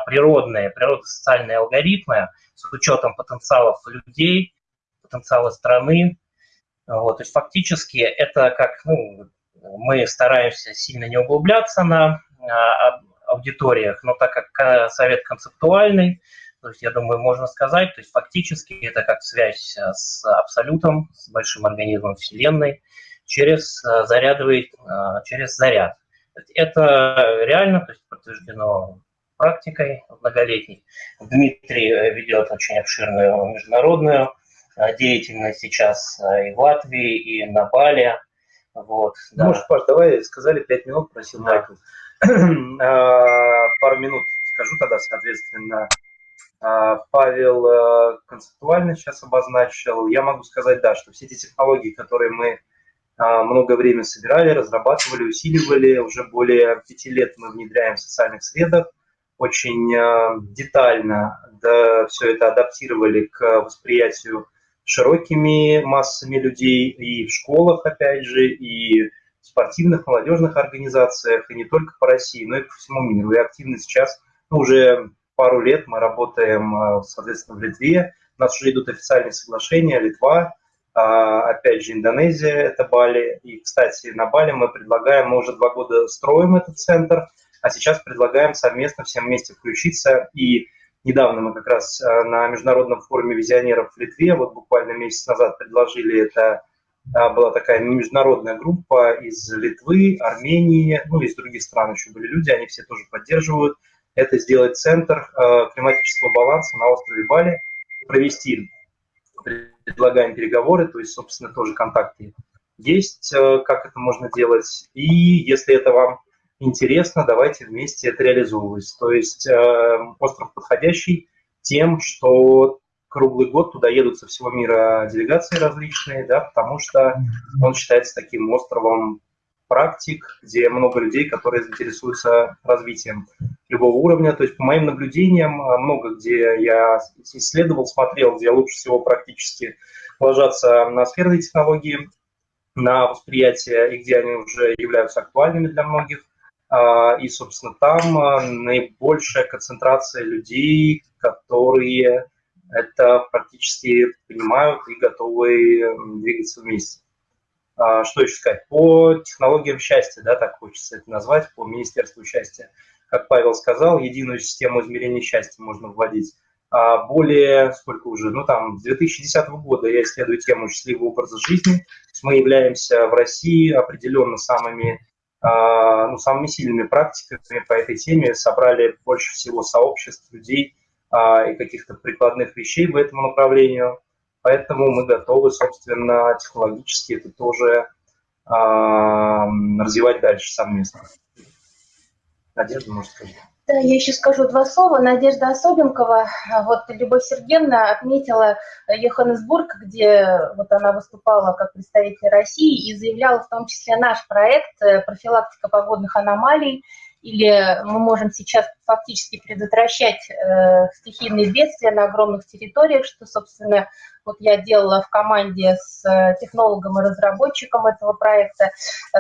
[SPEAKER 7] природные, природно-социальные алгоритмы с учетом потенциалов людей, потенциала страны, вот, то есть фактически это как, ну, мы стараемся сильно не углубляться на а, аудиториях, но так как совет концептуальный, то есть, я думаю, можно сказать, то есть фактически это как связь а, с абсолютом, с большим организмом Вселенной, через а, зарядовый, через заряд. Это реально, то есть подтверждено практикой многолетней. Дмитрий ведет очень обширную международную Э, деятельность сейчас э, и в Латвии, и на Бали. Вот,
[SPEAKER 8] да. Может, Паш, давай сказали пять минут, просил да. Майкл. А, пару минут скажу тогда, соответственно. А, Павел э, концептуально сейчас обозначил. Я могу сказать, да, что все эти технологии, которые мы много времени собирали, разрабатывали, усиливали, уже более пяти лет мы внедряем в социальных средах, очень детально да, все это адаптировали к восприятию широкими массами людей и в школах, опять же, и в спортивных, молодежных организациях, и не только по России, но и по всему миру. И активно сейчас, ну, уже пару лет мы работаем, а, соответственно, в Литве, у нас уже идут официальные соглашения, Литва, а, опять же, Индонезия, это Бали. И, кстати, на Бали мы предлагаем, мы уже два года строим этот центр, а сейчас предлагаем совместно всем вместе включиться и Недавно мы как раз э, на международном форуме визионеров в Литве, вот буквально месяц назад предложили это, была такая международная группа из Литвы, Армении, ну из других стран еще были люди, они все тоже поддерживают. Это сделать центр э, климатического баланса на острове Бали, провести, предлагаем переговоры, то есть, собственно, тоже контакты есть, как это можно делать. И если это вам интересно, давайте вместе это реализовывать. То есть э, остров подходящий тем, что круглый год туда едут со всего мира делегации различные, да, потому что он считается таким островом практик, где много людей, которые заинтересуются развитием любого уровня. То есть по моим наблюдениям, э, много где я исследовал, смотрел, где лучше всего практически ложатся на сферные технологии, на восприятие, и где они уже являются актуальными для многих – а, и, собственно, там а, наибольшая концентрация людей, которые это практически понимают и готовы двигаться вместе. А, что еще сказать? По технологиям счастья, да, так хочется это назвать, по Министерству счастья. Как Павел сказал, единую систему измерения счастья можно вводить. а, более, сколько уже, ну там, с 2010 года я исследую тему счастливого образа жизни. Мы являемся в России определенно самыми, а, ну, самыми сильными практиками по этой теме, собрали больше всего сообществ людей и каких-то прикладных вещей в этом направлении. Поэтому мы готовы, собственно, технологически это тоже развивать дальше совместно. Надежда, может сказать.
[SPEAKER 9] Да, я еще скажу два слова. Надежда Особенкова, вот Любовь Сергеевна отметила Йоханнесбург, где вот она выступала как представитель России и заявляла в том числе наш проект э, «Профилактика погодных аномалий», или мы можем сейчас фактически предотвращать э, стихийные бедствия на огромных территориях, что, собственно, вот я делала в команде с э, технологом и разработчиком этого проекта э,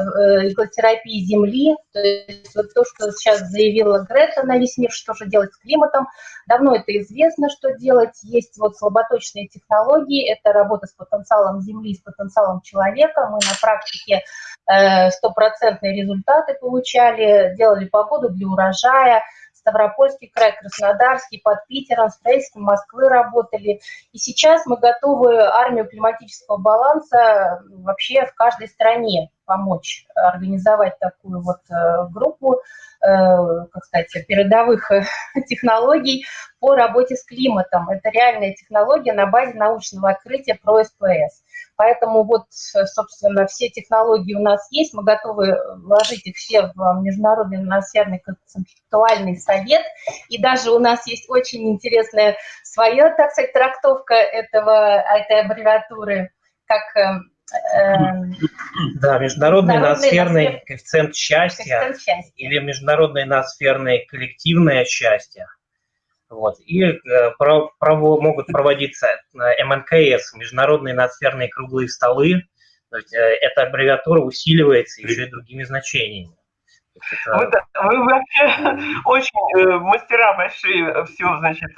[SPEAKER 9] экотерапии Земли. То есть вот то, что сейчас заявила Грета на весь мир, что же делать с климатом. Давно это известно, что делать. Есть вот слаботочные технологии, это работа с потенциалом Земли, с потенциалом человека. Мы на практике э, стопроцентные результаты получали, делали погоду для урожая, Ставропольский край, Краснодарский, под Питером, строительством Москвы работали. И сейчас мы готовы армию климатического баланса вообще в каждой стране помочь организовать такую вот э, группу, э, как сказать, передовых э, технологий по работе с климатом. Это реальная технология на базе научного открытия про СПС. Поэтому вот, собственно, все технологии у нас есть, мы готовы вложить их все в Международный атмосферный концептуальный совет. И даже у нас есть очень интересная своя, так сказать, трактовка этого, этой аббревиатуры, как
[SPEAKER 7] э, да, международный ноосферный коэффициент счастья, коэффициент счастья или международное ноосферное коллективное счастье. Вот. И э, про, могут проводиться э, МНКС, международные ноосферные круглые столы. То есть, э, эта аббревиатура усиливается еще и другими значениями.
[SPEAKER 1] Это... Вы, вы вообще очень мастера большие все, значит,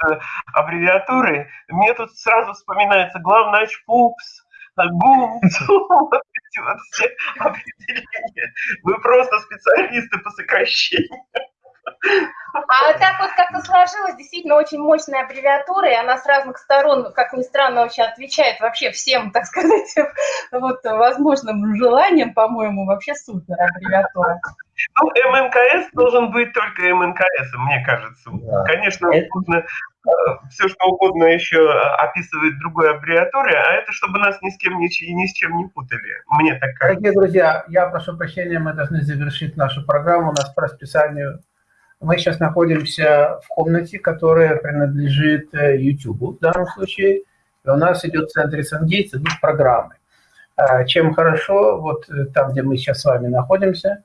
[SPEAKER 1] аббревиатуры. Мне тут сразу вспоминается главнач ПУПС, ГУМ, вот эти вот все определения. Вы просто специалисты по сокращению.
[SPEAKER 9] А так вот как-то сложилось, действительно очень мощная аббревиатура, и она с разных сторон, как ни странно, очень отвечает вообще всем, так сказать, вот возможным желаниям, по-моему, вообще супер аббревиатура.
[SPEAKER 1] Ну, МНКС должен быть только МНКС, мне кажется. Да. Конечно, это... можно э, все что угодно еще описывает другой аббревиатуре, а это чтобы нас ни с кем ни, ни с чем не путали. Мне так кажется.
[SPEAKER 2] Дорогие друзья, я прошу прощения, мы должны завершить нашу программу. У нас по расписанию мы сейчас находимся в комнате, которая принадлежит э, YouTube в данном случае. И у нас идет в центре Сангейтс, идут программы. А, чем хорошо, вот э, там, где мы сейчас с вами находимся,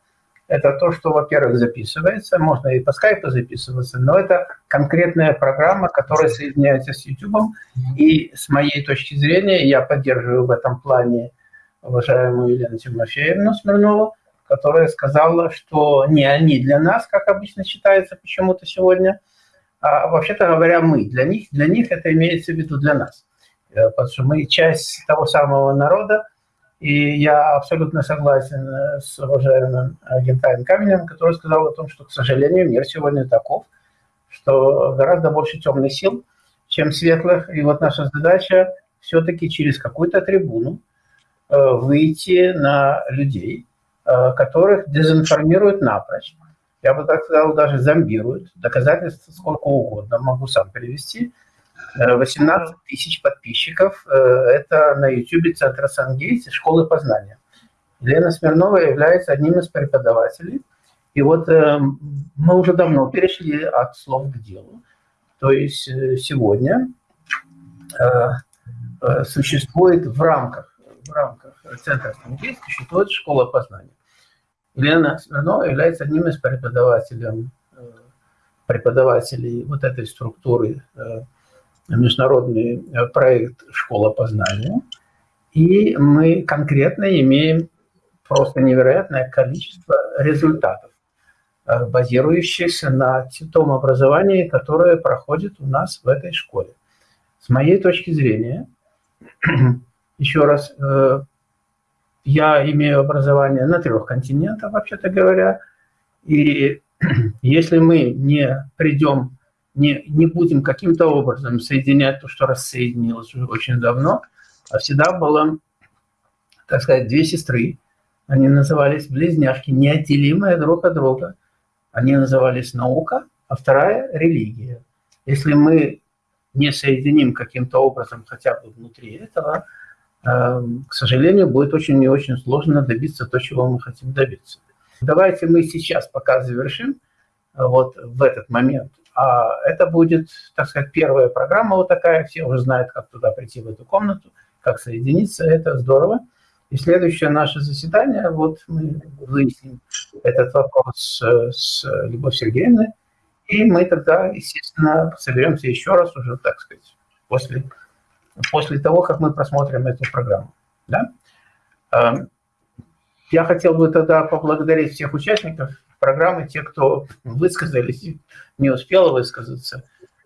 [SPEAKER 2] это то, что, во-первых, записывается, можно и по скайпу записываться, но это конкретная программа, которая соединяется с YouTube. И с моей точки зрения, я поддерживаю в этом плане уважаемую Елену Тимофеевну Смирнову, которая сказала, что не они для нас, как обычно считается почему-то сегодня, а вообще-то говоря, мы для них, для них это имеется в виду для нас. Э, потому что мы часть того самого народа, и я абсолютно согласен э, с уважаемым Гентаем Каменем, который сказал о том, что, к сожалению, мир сегодня таков, что гораздо больше темных сил, чем светлых. И вот наша задача все-таки через какую-то трибуну э, выйти на людей, Э, которых дезинформируют напрочь. Я бы так сказал, даже зомбируют. Доказательств сколько угодно, могу сам привести. 18 э, тысяч подписчиков. Э, это на YouTube Центра Сангейтс школы познания. Лена Смирнова является одним из преподавателей. И вот мы уже давно перешли от слов к делу. То есть сегодня существует в рамках, в рамках Центра Сангейтс существует школа познания. Елена Смирнова является одним из преподавателей, э, преподавателей вот этой структуры э, международный э, проект «Школа познания». И мы конкретно имеем просто невероятное количество результатов, базирующихся на том образовании, которое проходит у нас в этой школе. С моей точки зрения, еще раз, я имею образование на трех континентах, вообще-то говоря. И если мы не придем не, не будем каким-то образом соединять то, что рассоединилось уже очень давно, а всегда было, так сказать, две сестры. Они назывались близняшки, неотделимые друг от друга. Они назывались наука, а вторая – религия. Если мы не соединим каким-то образом хотя бы внутри этого, э, к сожалению, будет очень и очень сложно добиться то, чего мы хотим добиться. Давайте мы сейчас пока завершим э, вот в этот момент. А это будет, так сказать, первая программа вот такая. Все уже знают, как туда прийти в эту комнату, как соединиться. Это здорово. И следующее наше заседание, вот мы выясним этот вопрос с Любовью Сергеевной. И мы тогда, естественно, соберемся еще раз уже, так сказать, после, после того, как мы просмотрим эту программу. Да? Эм, я хотел бы тогда поблагодарить всех участников программы, те, кто высказались, не успел высказаться,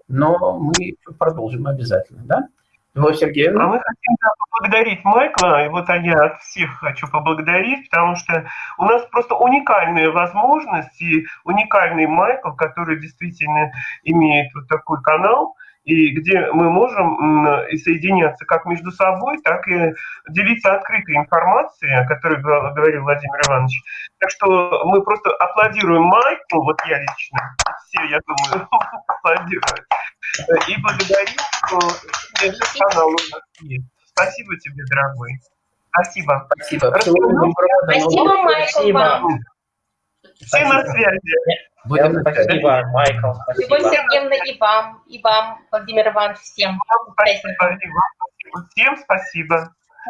[SPEAKER 2] но мы продолжим обязательно, да? Любовь Сергеевна?
[SPEAKER 1] А мы хотим да, поблагодарить Майкла, и вот я от всех хочу поблагодарить, потому что у нас просто уникальная возможность и уникальный Майкл, который действительно имеет вот такой канал, и где мы можем соединяться как между собой, так и делиться открытой информацией, о которой говорил Владимир Иванович. Так что мы просто аплодируем Майку, вот я лично, все, я думаю, аплодируют, и благодарим, что этот канал у нас есть. Спасибо тебе, дорогой. Спасибо.
[SPEAKER 2] Спасибо.
[SPEAKER 9] Спасибо, Майкл.
[SPEAKER 1] Все на связи.
[SPEAKER 2] Будем
[SPEAKER 7] Спасибо, Майкл. Спасибо.
[SPEAKER 9] Любовь Сергеевна, и вам, и вам, Владимир Иванович, всем.
[SPEAKER 1] Спасибо, Всем спасибо.